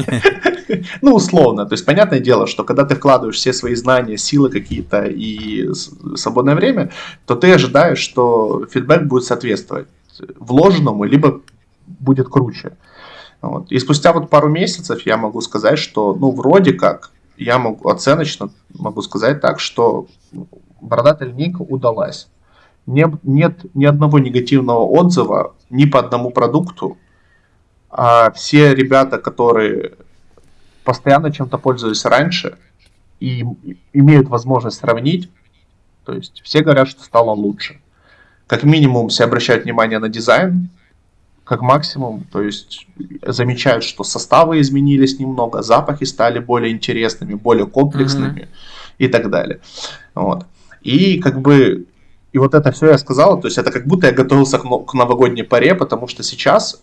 Ну, условно. То есть, понятное дело, что когда ты вкладываешь все свои знания, силы какие-то и свободное время, то ты ожидаешь, что фидбэк будет соответствовать вложенному, либо будет круче. Вот. И спустя вот пару месяцев я могу сказать, что, ну, вроде как, я могу оценочно могу сказать так, что бородатая линейка удалась не, нет ни одного негативного отзыва ни по одному продукту. А все ребята, которые постоянно чем-то пользовались раньше и имеют возможность сравнить, то есть все говорят, что стало лучше. Как минимум все обращают внимание на дизайн, как максимум, то есть замечают, что составы изменились немного, запахи стали более интересными, более комплексными mm-hmm. и так далее. Вот. И как бы и вот это все я сказал, то есть это как будто я готовился к, новогодней паре, потому что сейчас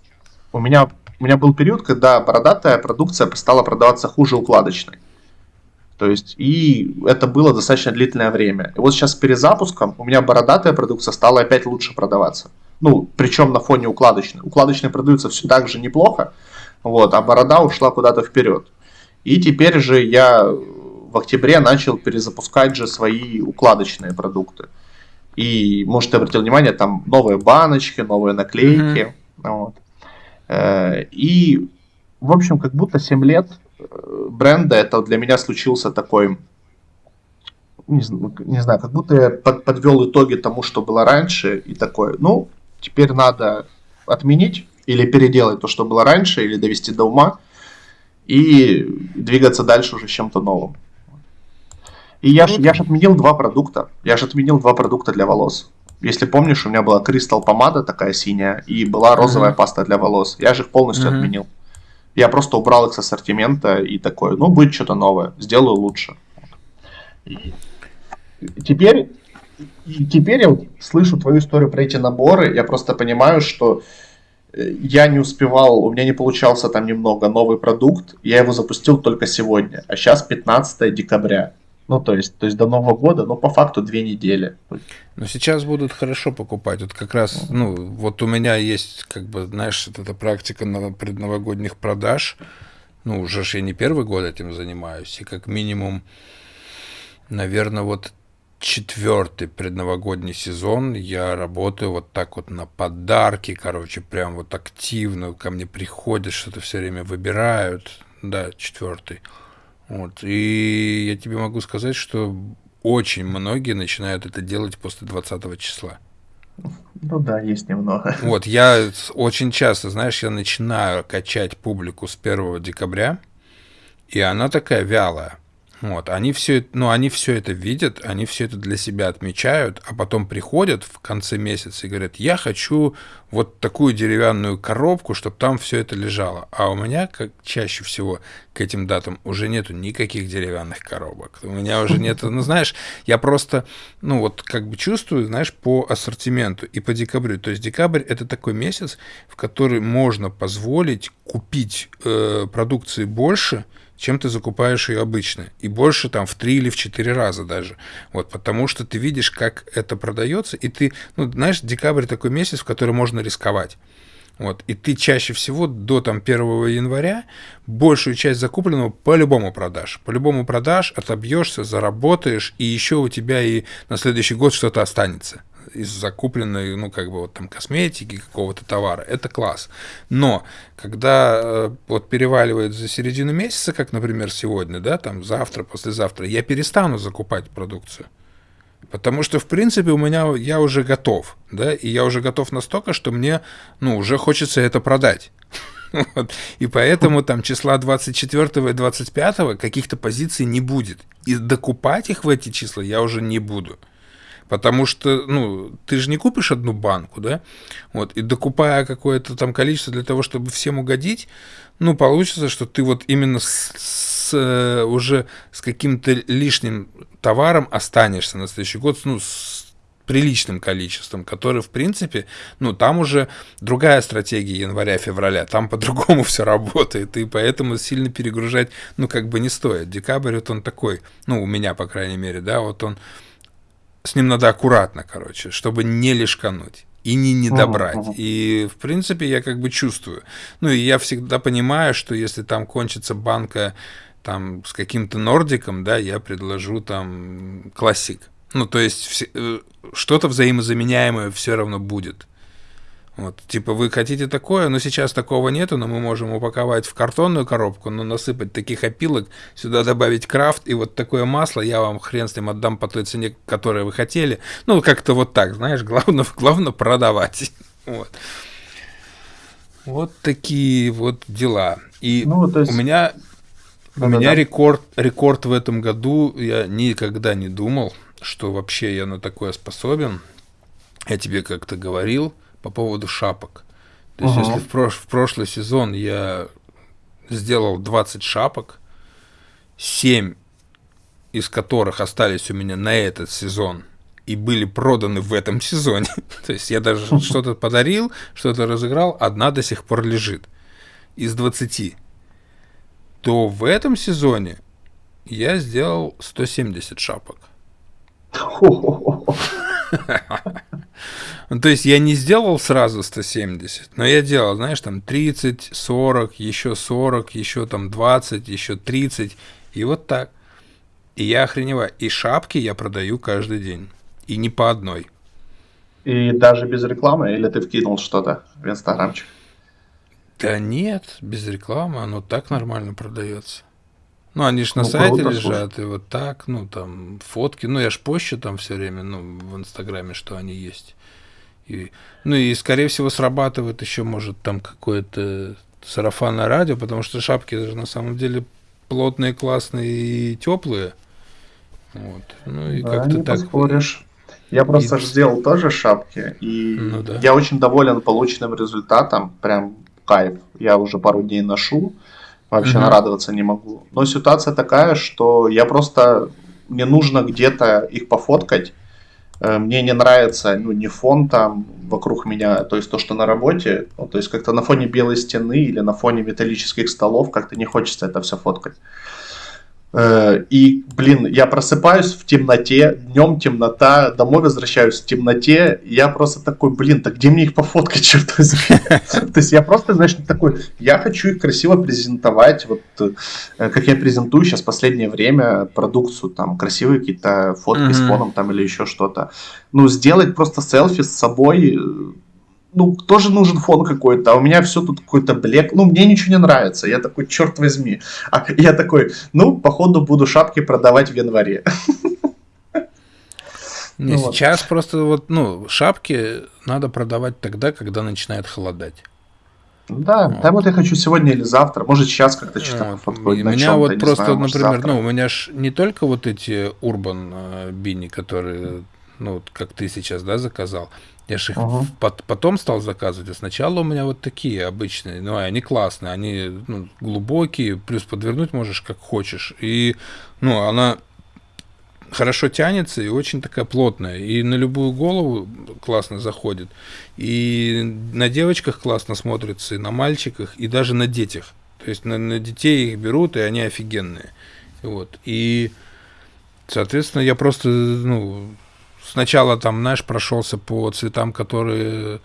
у меня, у меня был период, когда бородатая продукция стала продаваться хуже укладочной. То есть, и это было достаточно длительное время. И вот сейчас с перезапуском у меня бородатая продукция стала опять лучше продаваться. Ну, причем на фоне укладочной. Укладочные продаются все так же неплохо, вот, а борода ушла куда-то вперед. И теперь же я в октябре начал перезапускать же свои укладочные продукты. И, может, ты обратил внимание, там новые баночки, новые наклейки. Mm-hmm. Вот. Э, и, в общем, как будто 7 лет э, бренда, это для меня случился такой, не, не знаю, как будто я под, подвел итоги тому, что было раньше, и такой, ну, теперь надо отменить или переделать то, что было раньше, или довести до ума, и двигаться дальше уже чем-то новым. И я, ж, я ж отменил два продукта. Я же отменил два продукта для волос. Если помнишь, у меня была кристалл помада такая синяя и была розовая mm-hmm. паста для волос. Я же их полностью mm-hmm. отменил. Я просто убрал их с ассортимента и такой, ну, будет что-то новое, сделаю лучше. И теперь, и теперь я слышу твою историю про эти наборы, я просто понимаю, что э, я не успевал, у меня не получался там немного новый продукт, я его запустил только сегодня, а сейчас 15 декабря. Ну, то есть, то есть до Нового года, ну, по факту две недели. Но сейчас будут хорошо покупать. Вот как раз, ну, вот у меня есть, как бы, знаешь, вот эта практика на предновогодних продаж. Ну, уже ж я не первый год этим занимаюсь. И как минимум, наверное, вот четвертый предновогодний сезон я работаю вот так вот на подарки, короче, прям вот активно ко мне приходят, что-то все время выбирают. Да, четвертый. Вот. И я тебе могу сказать, что очень многие начинают это делать после 20 числа. Ну да, есть немного. Вот, я очень часто, знаешь, я начинаю качать публику с 1 декабря, и она такая вялая. Вот, они все, ну, они все это видят, они все это для себя отмечают, а потом приходят в конце месяца и говорят, я хочу вот такую деревянную коробку, чтобы там все это лежало. А у меня, как чаще всего к этим датам, уже нету никаких деревянных коробок. У меня уже нет, ну, знаешь, я просто, ну, вот как бы чувствую, знаешь, по ассортименту и по декабрю. То есть декабрь – это такой месяц, в который можно позволить купить э, продукции больше – чем ты закупаешь ее обычно. И больше там в три или в четыре раза даже. Вот, потому что ты видишь, как это продается, и ты, ну, знаешь, декабрь такой месяц, в который можно рисковать. Вот, и ты чаще всего до там, 1 января большую часть закупленного по-любому продашь. По-любому продашь, отобьешься, заработаешь, и еще у тебя и на следующий год что-то останется из закупленной, ну, как бы вот там косметики, какого-то товара. Это класс. Но когда э, вот переваливает за середину месяца, как, например, сегодня, да, там завтра, послезавтра, я перестану закупать продукцию. Потому что, в принципе, у меня я уже готов, да, и я уже готов настолько, что мне, ну, уже хочется это продать. Вот. И поэтому там числа 24 и 25 каких-то позиций не будет. И докупать их в эти числа я уже не буду. Потому что, ну, ты же не купишь одну банку, да? Вот, и докупая какое-то там количество для того, чтобы всем угодить, ну, получится, что ты вот именно с, с, э, уже с каким-то лишним товаром останешься на следующий год, ну, с приличным количеством, которое, в принципе, ну, там уже другая стратегия января-февраля, там по-другому все работает, и поэтому сильно перегружать, ну, как бы не стоит. Декабрь, вот он такой, ну, у меня, по крайней мере, да, вот он с ним надо аккуратно, короче, чтобы не лишкануть и не недобрать. Uh-huh. И, в принципе, я как бы чувствую. Ну, и я всегда понимаю, что если там кончится банка там с каким-то нордиком, да, я предложу там классик. Ну, то есть э, что-то взаимозаменяемое все равно будет. Вот, типа, вы хотите такое, но сейчас такого нету, но мы можем упаковать в картонную коробку, но насыпать таких опилок, сюда добавить крафт, и вот такое масло я вам хрен с ним отдам по той цене, которую вы хотели. Ну, как-то вот так, знаешь, главное, главное продавать. Вот. Вот такие вот дела. И ну, есть... у меня, да, у меня да. рекорд, рекорд в этом году, я никогда не думал, что вообще я на такое способен. Я тебе как-то говорил, по поводу шапок. То есть, ага. если в, прош в прошлый сезон я сделал 20 шапок, 7 из которых остались у меня на этот сезон и были проданы в этом сезоне. То есть я даже что-то подарил, что-то разыграл, одна до сих пор лежит из 20. То в этом сезоне я сделал 170 шапок. Ну, то есть я не сделал сразу 170, но я делал, знаешь, там 30, 40, еще 40, еще там 20, еще 30, и вот так. И я охреневаю. И шапки я продаю каждый день. И не по одной. И даже без рекламы? Или ты вкинул что-то в инстаграмчик? Да нет, без рекламы, оно так нормально продается. Ну, они же на ну, сайте круто, лежат, слушай. и вот так, ну, там, фотки. Ну, я ж пощу там все время, ну, в Инстаграме, что они есть. И, ну, и, скорее всего, срабатывает еще, может, там какое-то сарафанное радио, потому что шапки же на самом деле плотные, классные и теплые. Вот. Ну, и да, как-то так... поспоришь. Я просто и... сделал тоже шапки, и ну, да. я очень доволен полученным результатом, прям кайф. Я уже пару дней ношу, Вообще угу. нарадоваться не могу. Но ситуация такая, что я просто... Мне нужно где-то их пофоткать. Э, мне не нравится, ну, не фон там вокруг меня, то есть то, что на работе, ну, то есть как-то на фоне белой стены или на фоне металлических столов как-то не хочется это все фоткать. Э, и, блин, я просыпаюсь в темноте, днем темнота, домой возвращаюсь в темноте, я просто такой, блин, так где мне их пофоткать, черт возьми? То есть я просто, знаешь, такой, я хочу их красиво презентовать, вот э, как я презентую сейчас последнее время продукцию, там, красивые какие-то фотки с фоном там или еще что-то. Ну, сделать просто селфи с собой, ну, тоже нужен фон какой-то, а у меня все тут какой-то блек, ну, мне ничего не нравится, я такой, черт возьми, а я такой, ну, походу буду шапки продавать в январе. Не, ну, сейчас вот. просто вот, ну, шапки надо продавать тогда, когда начинает холодать. Да, вот. да вот я хочу сегодня или завтра, может сейчас как-то что-то вот. У меня вот просто, знаю, например, завтра. ну, у меня ж не только вот эти Urban э, бини, которые, ну, вот как ты сейчас, да, заказал, я же их ага. под, потом стал заказывать, а сначала у меня вот такие обычные, ну, они классные, они ну, глубокие, плюс подвернуть можешь как хочешь. И, ну, она хорошо тянется и очень такая плотная. И на любую голову классно заходит. И на девочках классно смотрится, и на мальчиках, и даже на детях. То То есть на, на детей их берут, и они офигенные. Вот. И, соответственно, я просто, ну, сначала там, знаешь, прошелся по цветам, которые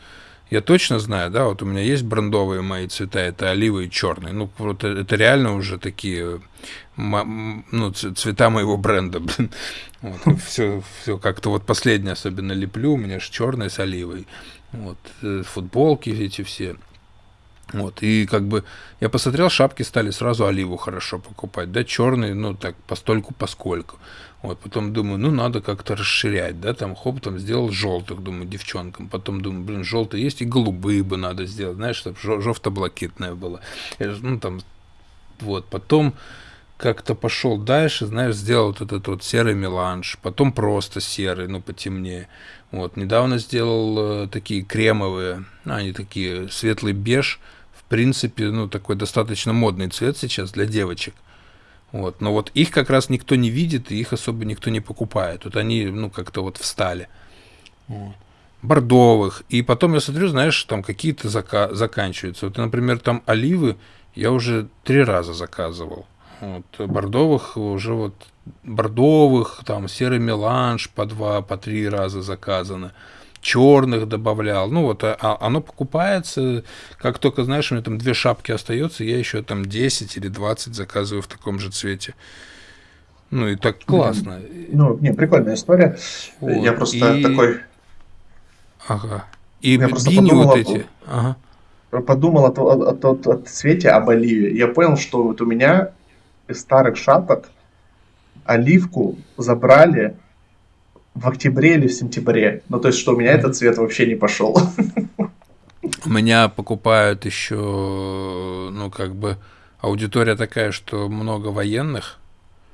я точно знаю, да, вот у меня есть брендовые мои цвета, это оливы и черный. Ну, вот это реально уже такие, ну, цвета моего бренда. Вот, все, все как-то вот последнее особенно леплю, у меня же черный с оливой. Вот, э, футболки эти все. Вот, и как бы я посмотрел, шапки стали сразу оливу хорошо покупать, да, черные, ну, так, постольку, поскольку. Вот, потом думаю, ну, надо как-то расширять, да, там, хоп, там, сделал желтых, думаю, девчонкам. Потом думаю, блин, желтые есть, и голубые бы надо сделать, знаешь, чтобы жовто-блакитное было. Ну, там, вот, потом как-то пошел дальше, знаешь, сделал вот этот вот серый меланж, потом просто серый, ну, потемнее. Вот, недавно сделал э, такие кремовые, ну, они такие светлый беж, в принципе, ну, такой достаточно модный цвет сейчас для девочек. Вот. Но вот их как раз никто не видит, и их особо никто не покупает. Вот они, ну, как-то вот встали. Вот. Бордовых. И потом я смотрю, знаешь, там какие-то зака- заканчиваются. Вот, например, там оливы я уже три раза заказывал. Вот. Бордовых уже вот бордовых, там серый меланж по два, по три раза заказано черных добавлял. Ну вот, а, а оно покупается, как только, знаешь, у меня там две шапки остается, я еще там 10 или 20 заказываю в таком же цвете. Ну и так классно. Ну, не, прикольная история. Вот. Я просто и... такой... Ага. И я бини вот эти. Ага. Подумал о, о, о, о, о цвете, об оливе. Я понял, что вот у меня из старых шапок оливку забрали в октябре или в сентябре. Ну, то есть, что у меня этот цвет вообще не пошел. Меня покупают еще, ну, как бы, аудитория такая, что много военных.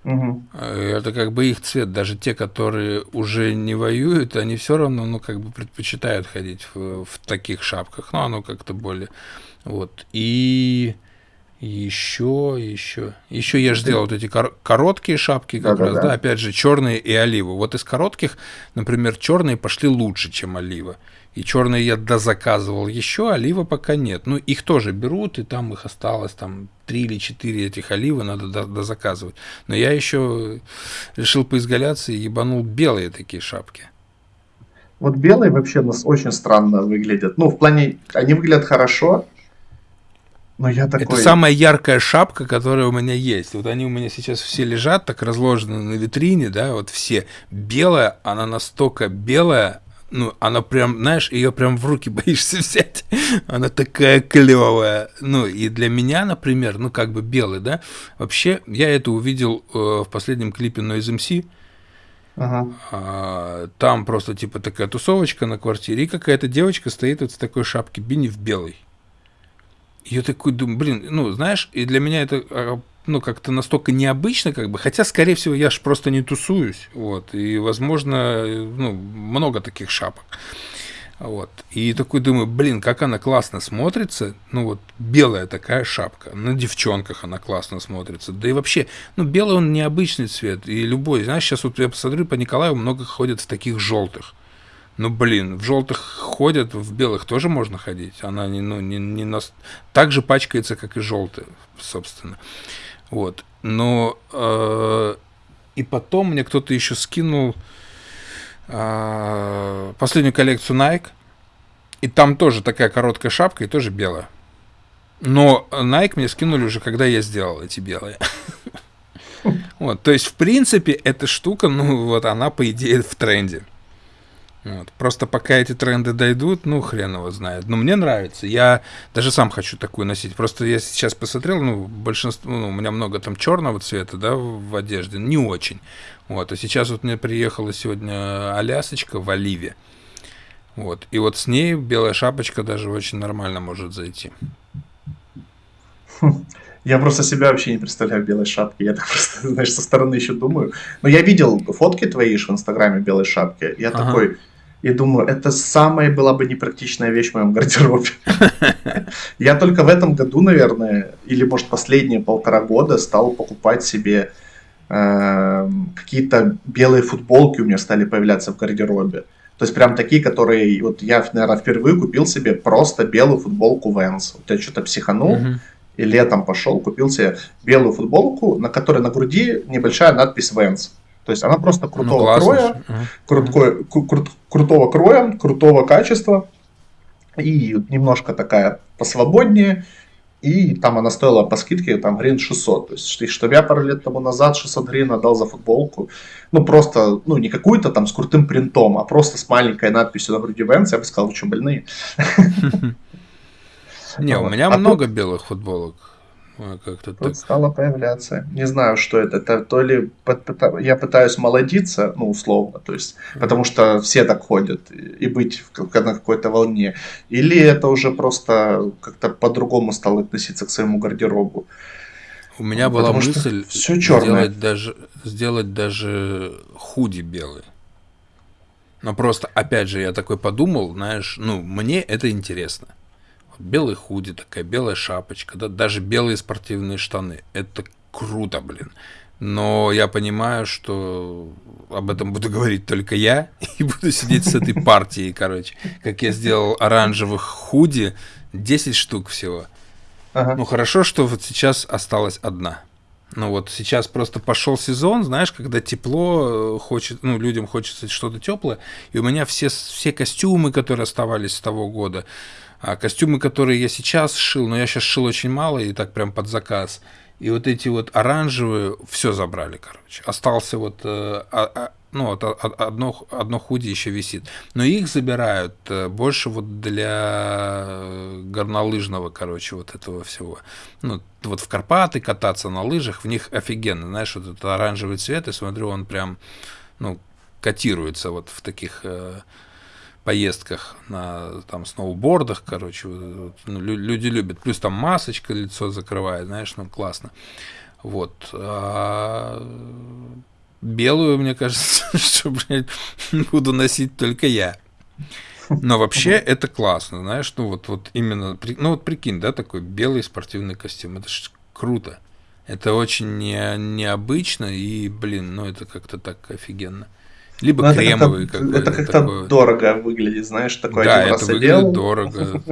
Угу. Это как бы их цвет. Даже те, которые уже не воюют, они все равно, ну, как бы предпочитают ходить в, в таких шапках. Ну, оно как-то более. Вот. И еще, еще. Еще я же сделал вот эти кор- короткие шапки, как да, раз, да, да. да, опять же, черные и оливы. Вот из коротких, например, черные пошли лучше, чем олива. И черные я дозаказывал еще, олива пока нет. Ну, их тоже берут, и там их осталось там три или четыре этих оливы надо дозаказывать. Но я еще решил поизгаляться и ебанул белые такие шапки. Вот белые вообще у нас очень странно выглядят. Ну, в плане, они выглядят хорошо, но я такой... Это самая яркая шапка, которая у меня есть. Вот они у меня сейчас все лежат, так разложены на витрине, да, вот все. Белая, она настолько белая, ну, она прям, знаешь, ее прям в руки боишься взять. Она такая клевая. Ну, и для меня, например, ну, как бы белый, да, вообще, я это увидел э, в последнем клипе Noise MC. Ага. А, там просто, типа, такая тусовочка на квартире, и какая-то девочка стоит вот в такой шапке Бини в белой я такой думаю, блин, ну, знаешь, и для меня это а, ну, как-то настолько необычно, как бы, хотя, скорее всего, я же просто не тусуюсь, вот, и, возможно, ну, много таких шапок, вот, и такой думаю, блин, как она классно смотрится, ну, вот, белая такая шапка, на девчонках она классно смотрится, да и вообще, ну, белый он необычный цвет, и любой, знаешь, сейчас вот я посмотрю, по Николаю много ходят в таких желтых, ну, блин, в желтых ходят, в белых тоже можно ходить. Она не, ну, не, не нас... так же пачкается, как и желтая, собственно. Вот. Но э, и потом мне кто-то еще скинул э, последнюю коллекцию Nike. И там тоже такая короткая шапка и тоже белая. Но Nike мне скинули уже, когда я сделал эти белые. Вот, то есть, в принципе, эта штука, ну, вот она, по идее, в тренде. Вот. Просто пока эти тренды дойдут, ну, хрен его знает. Но мне нравится. Я даже сам хочу такую носить. Просто я сейчас посмотрел, ну, большинство, ну, у меня много там черного цвета, да, в одежде. Не очень. Вот. А сейчас вот мне приехала сегодня Алясочка в Оливе. Вот. И вот с ней белая шапочка даже очень нормально может зайти. Я просто себя вообще не представляю в белой шапке. Я так просто, знаешь, со стороны еще думаю. Но я видел фотки твои в Инстаграме белой шапки. Я ага. такой, и думаю, это самая была бы непрактичная вещь в моем гардеробе. Я только в этом году, наверное, или, может, последние полтора года стал покупать себе эм, какие-то белые футболки у меня стали появляться в гардеробе. То есть прям такие, которые... Вот я, наверное, впервые купил себе просто белую футболку Vans. Вот я что-то психанул, и летом пошел, купил себе белую футболку, на которой на груди небольшая надпись Vans. То есть она просто крутого ну, кроя, крутой, кру- крутого кроя, крутого качества и немножко такая посвободнее. И там она стоила по скидке там грин 600. То есть, чтобы я пару лет тому назад 600 грин отдал за футболку, ну просто, ну не какую-то там с крутым принтом, а просто с маленькой надписью на груди Vans, я бы сказал, вы что, больные? Не, у меня много белых футболок. Как-то так. стало появляться. Не знаю, что это. Это то ли я пытаюсь молодиться, ну, условно, то есть, mm-hmm. потому что все так ходят, и быть на какой-то волне. Или это уже просто как-то по-другому стало относиться к своему гардеробу. У меня была потому мысль все сделать даже, сделать даже худи белый. Но просто, опять же, я такой подумал, знаешь, ну, мне это интересно белый худи, такая белая шапочка, да, даже белые спортивные штаны. Это круто, блин. Но я понимаю, что об этом буду говорить только я, и буду сидеть с этой партией, короче. Как я сделал оранжевых худи, 10 штук всего. Ага. Ну хорошо, что вот сейчас осталась одна. Ну вот сейчас просто пошел сезон, знаешь, когда тепло, э, хочет, ну, людям хочется что-то теплое, и у меня все, все костюмы, которые оставались с того года, а костюмы, которые я сейчас шил, но я сейчас шил очень мало и так прям под заказ. И вот эти вот оранжевые все забрали, короче. Остался вот, э, а, а, ну, вот одно, одно худи еще висит. Но их забирают э, больше вот для горнолыжного, короче, вот этого всего. Ну, вот в Карпаты кататься на лыжах, в них офигенно. Знаешь, вот этот оранжевый цвет, и смотрю, он прям, ну, котируется вот в таких э, поездках на там сноубордах, короче, вот, ну, люди любят. Плюс там масочка лицо закрывает, знаешь, ну классно. Вот. А белую, мне кажется, что, буду носить только я. Но вообще это классно, знаешь, ну вот, вот именно, ну вот прикинь, да, такой белый спортивный костюм, это ж круто. Это очень не, необычно и, блин, ну это как-то так офигенно. Либо Но кремовый это какой-то. Это как-то такой. дорого выглядит, знаешь, такой да, один это раз выглядит одел. дорого,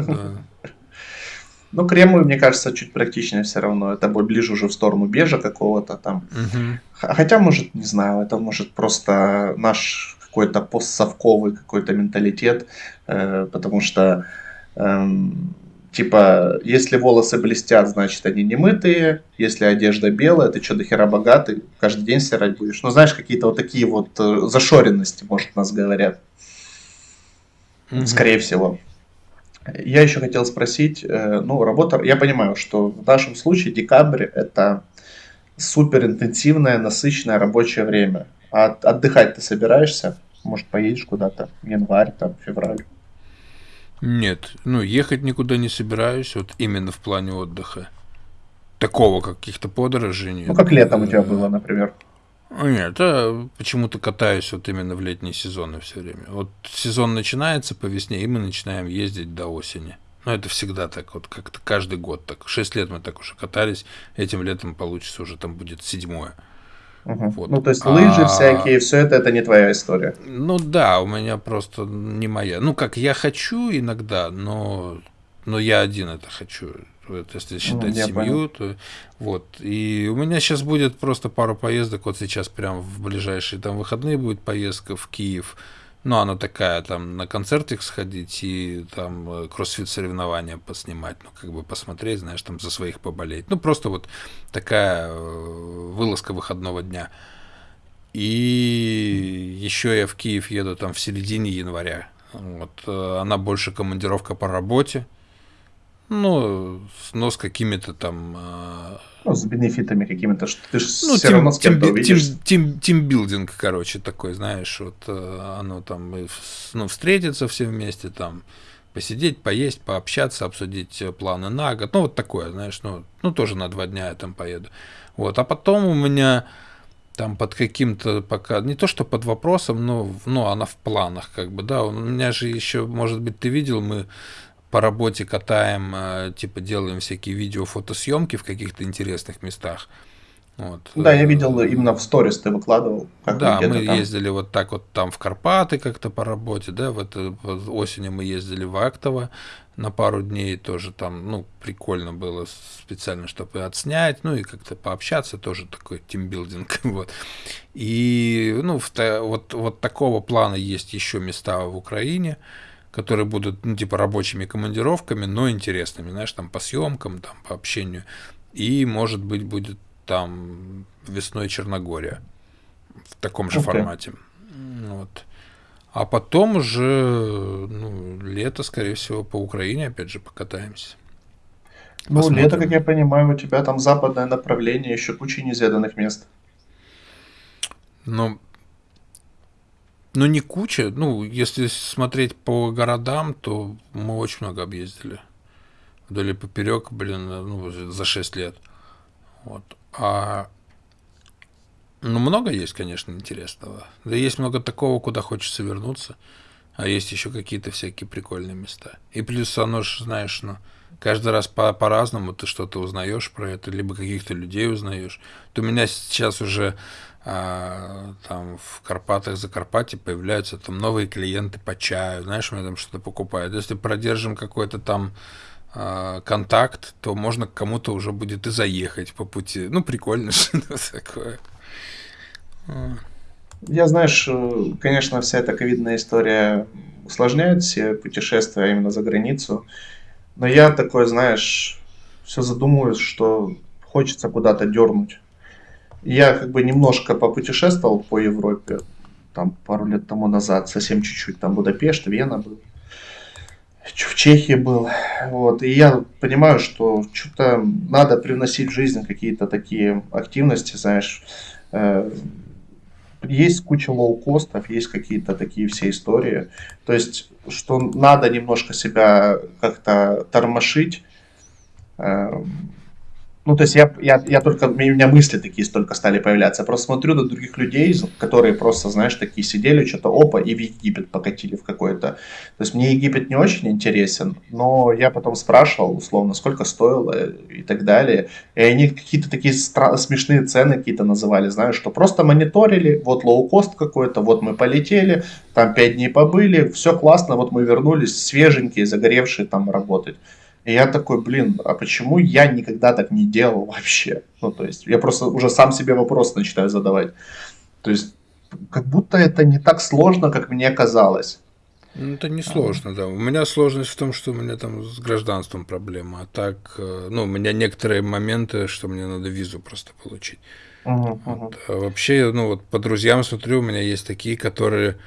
Ну, кремовый, мне кажется, чуть практичнее все равно. Это ближе уже в сторону бежа какого-то там. Хотя, может, не знаю, это может просто наш какой-то постсовковый какой-то менталитет, э, потому что эм, Типа, если волосы блестят, значит они не мытые. Если одежда белая, ты что, до хера богатый, каждый день стирать будешь. Ну, знаешь, какие-то вот такие вот э, зашоренности, может, нас говорят. Mm-hmm. Скорее всего. Я еще хотел спросить, э, ну, работа, я понимаю, что в нашем случае декабрь это супер интенсивное, насыщенное рабочее время. А отдыхать ты собираешься? Может, поедешь куда-то? Январь, там, февраль? Нет, ну ехать никуда не собираюсь, вот именно в плане отдыха. Такого каких-то подорожей нет. Ну, как летом у тебя было, например. А, нет, а почему-то катаюсь вот именно в летние сезоны все время. Вот сезон начинается по весне, и мы начинаем ездить до осени. Ну, это всегда так, вот как-то каждый год так. Шесть лет мы так уже катались, этим летом получится уже там будет седьмое. Угу. Вот. Ну, то есть лыжи а... всякие, все это, это не твоя история. Ну да, у меня просто не моя. Ну, как я хочу иногда, но, но я один это хочу. Вот, если считать ну, семью, понял. то вот. И у меня сейчас будет просто пару поездок. Вот сейчас прям в ближайшие там выходные будет поездка в Киев ну, она такая, там, на концертик сходить и там э, кроссфит соревнования поснимать, ну, как бы посмотреть, знаешь, там за своих поболеть. Ну, просто вот такая э, вылазка выходного дня. И еще я в Киев еду там в середине января. Вот, э, она больше командировка по работе. Ну, но с какими-то там ну, с бенефитами какими-то, что ты же ну, все тим, равно с кем-то увидишь. Тим, тимбилдинг, короче, такой, знаешь, вот э, оно там, ну, встретиться все вместе, там, посидеть, поесть, пообщаться, обсудить э, планы на год, ну, вот такое, знаешь, ну, ну, тоже на два дня я там поеду. Вот, а потом у меня там под каким-то пока, не то что под вопросом, но, но она в планах, как бы, да, у меня же еще, может быть, ты видел, мы по работе катаем, э, типа делаем всякие видео, фотосъемки в каких-то интересных местах. Вот. Да, я видел именно в сторис ты выкладывал. Как да, мы там. ездили вот так вот там в Карпаты как-то по работе, да, вот, вот осенью мы ездили в Актово на пару дней тоже там, ну, прикольно было специально, чтобы отснять, ну и как-то пообщаться, тоже такой тимбилдинг, вот. И, ну, вот, вот такого плана есть еще места в Украине, которые будут, ну, типа рабочими командировками, но интересными, знаешь, там по съемкам, там по общению. И, может быть, будет там весной Черногория в таком же okay. формате. Вот. А потом уже ну, лето, скорее всего, по Украине опять же покатаемся. Ну, Посмотрим. лето, как я понимаю, у тебя там западное направление, еще куча неизведанных мест. Ну, ну, не куча. Ну, если смотреть по городам, то мы очень много объездили. Вдоль и поперек, блин, ну, за 6 лет. Вот. А ну, много есть, конечно, интересного. Да есть много такого, куда хочется вернуться. А есть еще какие-то всякие прикольные места. И плюс оно же, знаешь, ну, каждый раз по- по-разному ты что-то узнаешь про это, либо каких-то людей узнаешь. То у меня сейчас уже а, там в Карпатах, Закарпатье появляются там новые клиенты по чаю, знаешь, меня там что-то покупают. Если продержим какой-то там а, контакт, то можно к кому-то уже будет и заехать по пути. Ну, прикольно что-то такое. Я, знаешь, э, конечно, вся эта ковидная история усложняет все путешествия именно за границу. Но я такой, знаешь, все задумываюсь, что хочется куда-то дернуть. Я как бы немножко попутешествовал по Европе, там пару лет тому назад, совсем чуть-чуть, там Будапешт, Вена был, в Чехии был, вот, и я понимаю, что что-то надо привносить в жизнь какие-то такие активности, знаешь, э, есть куча лоукостов, есть какие-то такие все истории. То есть, что надо немножко себя как-то тормошить, эм, ну, то есть я, я, я только, у меня мысли такие столько стали появляться. Я просто смотрю на других людей, которые просто, знаешь, такие сидели, что-то опа, и в Египет покатили в какой-то. То есть мне Египет не очень интересен, но я потом спрашивал, условно, сколько стоило и так далее. И они какие-то такие стра- смешные цены какие-то называли, знаешь, что просто мониторили, вот лоукост какой-то, вот мы полетели, там пять дней побыли, все классно, вот мы вернулись свеженькие, загоревшие там работать. И я такой, блин, а почему я никогда так не делал вообще? Ну, то есть, я просто уже сам себе вопрос начинаю задавать. То есть, как будто это не так сложно, как мне казалось. Ну, это не сложно, да. У меня сложность в том, что у меня там с гражданством проблема. А так, э, ну, у меня некоторые моменты, что мне надо визу просто получить. Uh-huh. Вот. А вообще, ну, вот по друзьям смотрю, у меня есть такие, которые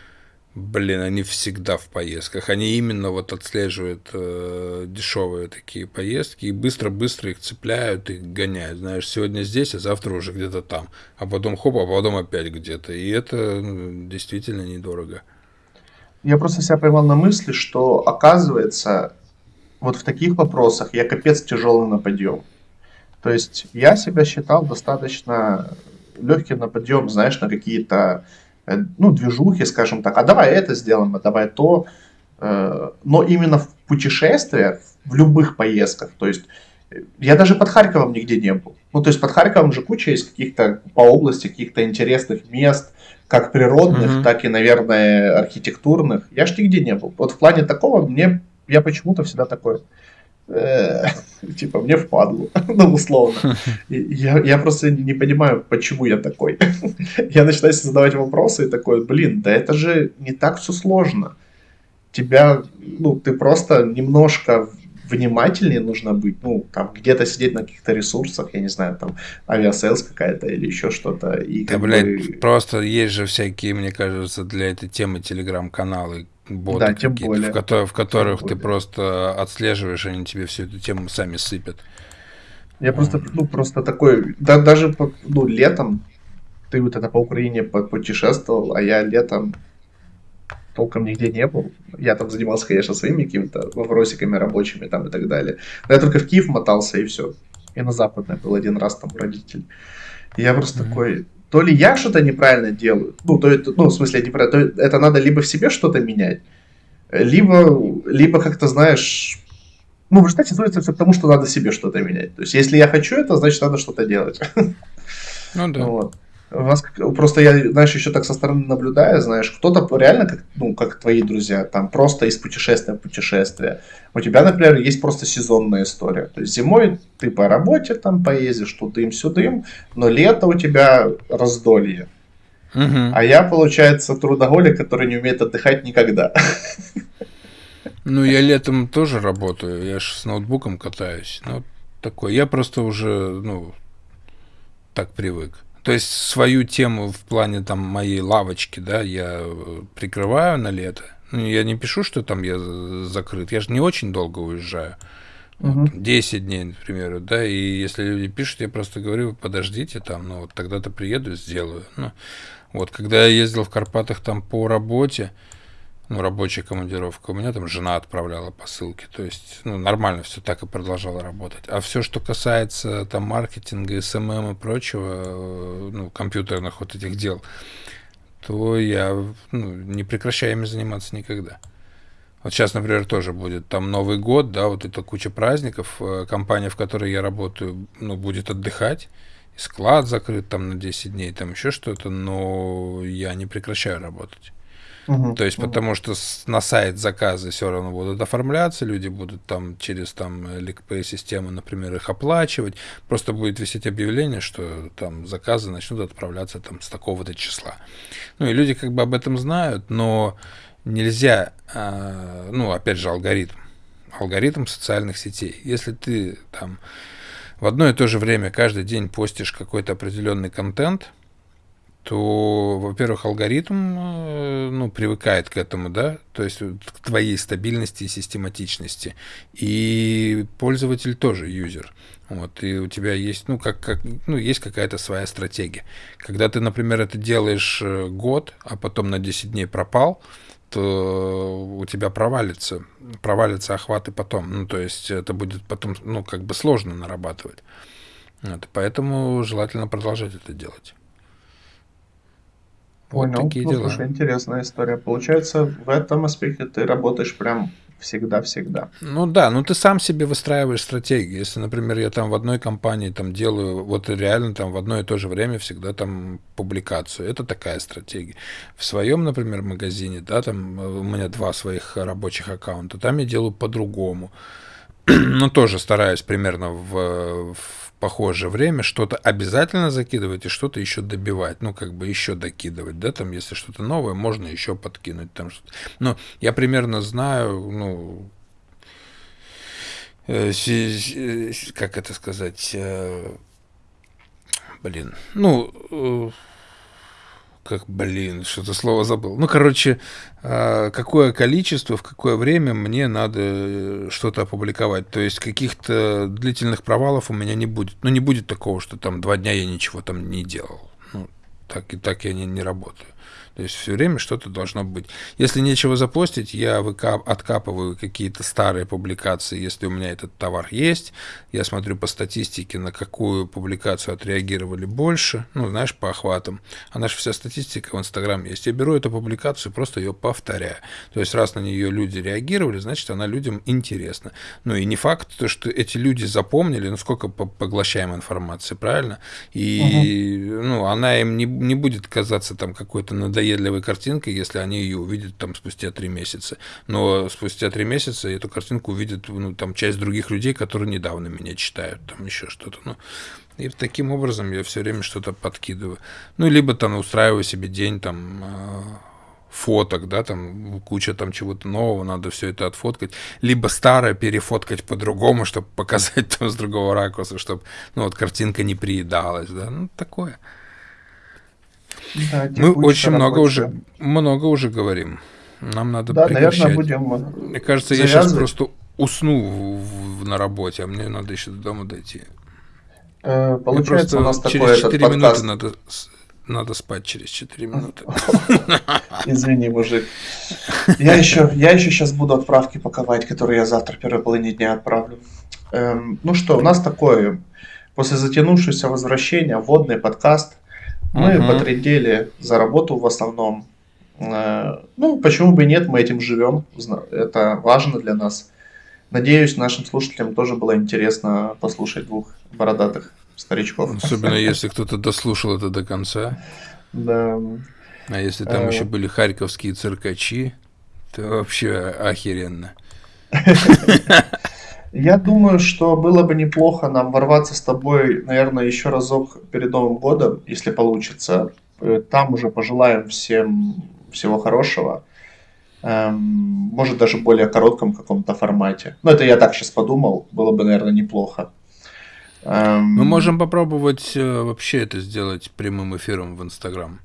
Блин, они всегда в поездках. Они именно вот отслеживают э, дешевые такие поездки и быстро-быстро их цепляют и гоняют. Знаешь, сегодня здесь, а завтра уже где-то там. А потом хоп, а потом опять где-то. И это ну, действительно недорого. Я просто себя поймал на мысли, что оказывается, вот в таких вопросах я капец тяжелый на подъем. То есть я себя считал достаточно легким на подъем, знаешь, на какие-то ну, движухи, скажем так, а давай это сделаем, а давай то. Э, но именно в путешествиях, в любых поездках, то есть э, я даже под Харьковом нигде не был. Ну, то есть под Харьковом же куча есть каких-то по области, каких-то интересных мест, как природных, mm-hmm. так и, наверное, архитектурных. Я ж нигде не был. Вот в плане такого мне, я почему-то всегда такой, Э, типа, мне впадло, ну, условно. Я, я просто не понимаю, почему я такой. я начинаю задавать вопросы и такой, блин, да это же не так все сложно. Тебя, ну, ты просто немножко внимательнее нужно быть, ну, там, где-то сидеть на каких-то ресурсах, я не знаю, там, Aviasales какая-то или еще что-то. И да, блядь, бы... просто есть же всякие, мне кажется, для этой темы телеграм-каналы, боты да, тем более. В, которых, в которых ты просто отслеживаешь, они тебе всю эту тему сами сыпят. Я просто, ну, просто такой, да, даже, ну, летом, ты вот это по Украине путешествовал, а я летом толком нигде не был. Я там занимался, конечно, своими какими-то вопросиками рабочими там и так далее. Но я только в Киев мотался и все. И на Западное был один раз там родитель. И я просто mm-hmm. такой, то ли я что-то неправильно делаю, ну, то это, ну, в смысле, неправильно, то это надо либо в себе что-то менять, либо, либо как-то, знаешь, ну, в результате сводится все к тому, что надо себе что-то менять. То есть, если я хочу это, значит, надо что-то делать. Ну да. Вот. У вас просто я, знаешь, еще так со стороны наблюдаю, знаешь, кто-то реально, как, ну, как твои друзья, там просто из путешествия в путешествие. У тебя, например, есть просто сезонная история. То есть зимой ты по работе там поездишь, тудым-сюдым, но лето у тебя раздолье. Угу. А я, получается, трудоголик, который не умеет отдыхать никогда. Ну, я летом тоже работаю, я же с ноутбуком катаюсь. Ну, такой. Я просто уже, ну, так привык. То есть свою тему в плане там моей лавочки, да, я э, прикрываю на лето. Ну, я не пишу, что там я закрыт. Я же не очень долго уезжаю. Угу. Вот, 10 дней, например, да, и если люди пишут, я просто говорю, подождите там, ну, вот тогда-то приеду, сделаю. Ну, вот, когда я ездил в Карпатах там по работе, ну, рабочая командировка. У меня там жена отправляла посылки. То есть, ну, нормально все так и продолжало работать. А все, что касается там маркетинга, SMM и прочего, э, ну, компьютерных вот этих дел, то я ну, не прекращаю ими заниматься никогда. Вот сейчас, например, тоже будет там Новый год, да, вот это куча праздников. Э, компания, в которой я работаю, ну, будет отдыхать. Склад закрыт там на 10 дней, там еще что-то, но я не прекращаю работать. Угу, То есть, потому что на сайт заказы все равно будут оформляться, люди будут там через там LickPay систему, например, их оплачивать. Просто будет висеть объявление, что там заказы начнут отправляться там с такого-то числа. Ну и люди как бы об этом знают, но нельзя, э, ну опять же алгоритм, алгоритм социальных сетей. Если ты там в одно и то же время каждый день постишь какой-то определенный контент, то, во-первых, алгоритм э, ну, привыкает к этому, да, то есть к твоей стабильности и систематичности. И пользователь тоже юзер. Вот, и у тебя есть, ну, как, как, ну, есть какая-то своя стратегия. Когда ты, например, это делаешь э, год, а потом на 10 дней пропал, то у тебя провалится, провалится охваты потом. Ну, то есть это будет потом, ну, как бы сложно нарабатывать. Вот, поэтому желательно продолжать это делать. Вот Понял. такие ну, дела. Слушай, интересная история. Получается, в этом аспекте ты работаешь прям всегда-всегда. Ну да, ну ты сам себе выстраиваешь стратегию. Если, например, я там в одной компании там делаю, вот реально там в одно и то же время всегда там публикацию, это такая стратегия. В своем, например, магазине, да, там у меня два своих рабочих аккаунта, там я делаю по-другому. ну, тоже стараюсь примерно в, в похожее время что-то обязательно закидывать и что-то еще добивать, ну, как бы еще докидывать, да, там, если что-то новое, можно еще подкинуть там что-то. Но я примерно знаю, ну, э, как это сказать, э, блин, ну, э, как, блин, что-то слово забыл. Ну, короче, а, какое количество, в какое время мне надо э, что-то опубликовать. То есть каких-то длительных провалов у меня не будет. Ну, не будет такого, что там два дня я ничего там не делал. Ну, так и так я не, не работаю. То есть все время что-то должно быть. Если нечего запостить, я выкап, откапываю какие-то старые публикации, если у меня этот товар есть. Я смотрю по статистике, на какую публикацию отреагировали больше, ну, знаешь, по охватам. А наша вся статистика в Инстаграм есть. Я беру эту публикацию, просто ее повторяю. То есть раз на нее люди реагировали, значит, она людям интересна. Ну и не факт, что эти люди запомнили, ну сколько поглощаем информации, правильно? И угу. ну, она им не, не будет казаться там какой-то надоедливой надоедливой картинкой, если они ее увидят там спустя три месяца. Но спустя три месяца эту картинку увидят ну, там часть других людей, которые недавно меня читают, там еще что-то. Ну, и таким образом я все время что-то подкидываю. Ну, либо там устраиваю себе день там а, фоток, да, там куча там чего-то нового, надо все это отфоткать, либо старое перефоткать по-другому, чтобы показать там с другого ракурса, чтобы, ну, вот картинка не приедалась, да, ну, такое. Да, Мы очень много уже, много уже говорим. Нам надо да, прекращать. Наверное, будем Мне кажется, завязывать. я сейчас просто усну в, в, на работе, а мне надо еще до дома дойти. Э, получается, у нас через такой 4 минуты надо, надо спать через 4 минуты. Извини, мужик. Я еще, я еще сейчас буду отправки паковать, которые я завтра первой половине дня отправлю. Эм, ну что, у нас такое, после затянувшегося возвращения, вводный подкаст – мы угу. потрендели за работу в основном. Э, ну, почему бы и нет, мы этим живем. Это важно для нас. Надеюсь, нашим слушателям тоже было интересно послушать двух бородатых старичков. Особенно если кто-то дослушал это до конца. Да. А если там еще были харьковские циркачи, то вообще охеренно. Я думаю, что было бы неплохо нам ворваться с тобой, наверное, еще разок перед Новым годом, если получится. Э, там уже пожелаем всем всего хорошего. Эм, может, даже в более коротком каком-то формате. Но это я так сейчас подумал. Было бы, наверное, неплохо. Эм... Мы можем попробовать э, вообще это сделать прямым эфиром в Инстаграм.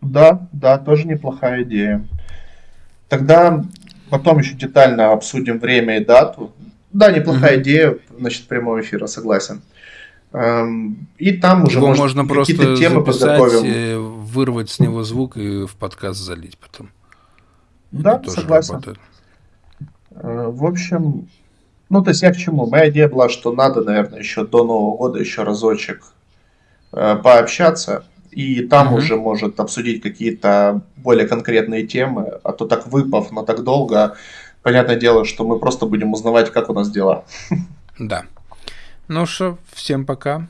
Да, да, тоже неплохая идея. Тогда потом еще детально обсудим время и дату. Да, неплохая угу. идея, значит, прямого эфира, согласен. Эм, и там уже Его может, можно просто темы подготовим. вырвать с него звук и в подкаст залить потом. Да, согласен. Работает. Э, в общем, ну, то есть я к чему? Моя идея была, что надо, наверное, еще до Нового года еще разочек э, пообщаться, и там угу. уже может обсудить какие-то более конкретные темы, а то так выпав на так долго, понятное дело, что мы просто будем узнавать, как у нас дела. Да. Ну что, всем пока.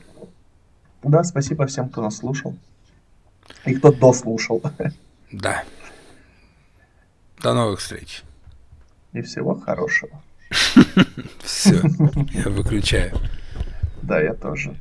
Да, спасибо всем, кто нас слушал. И кто дослушал. Да. До новых встреч. И всего хорошего. Все, я выключаю. Да, я тоже.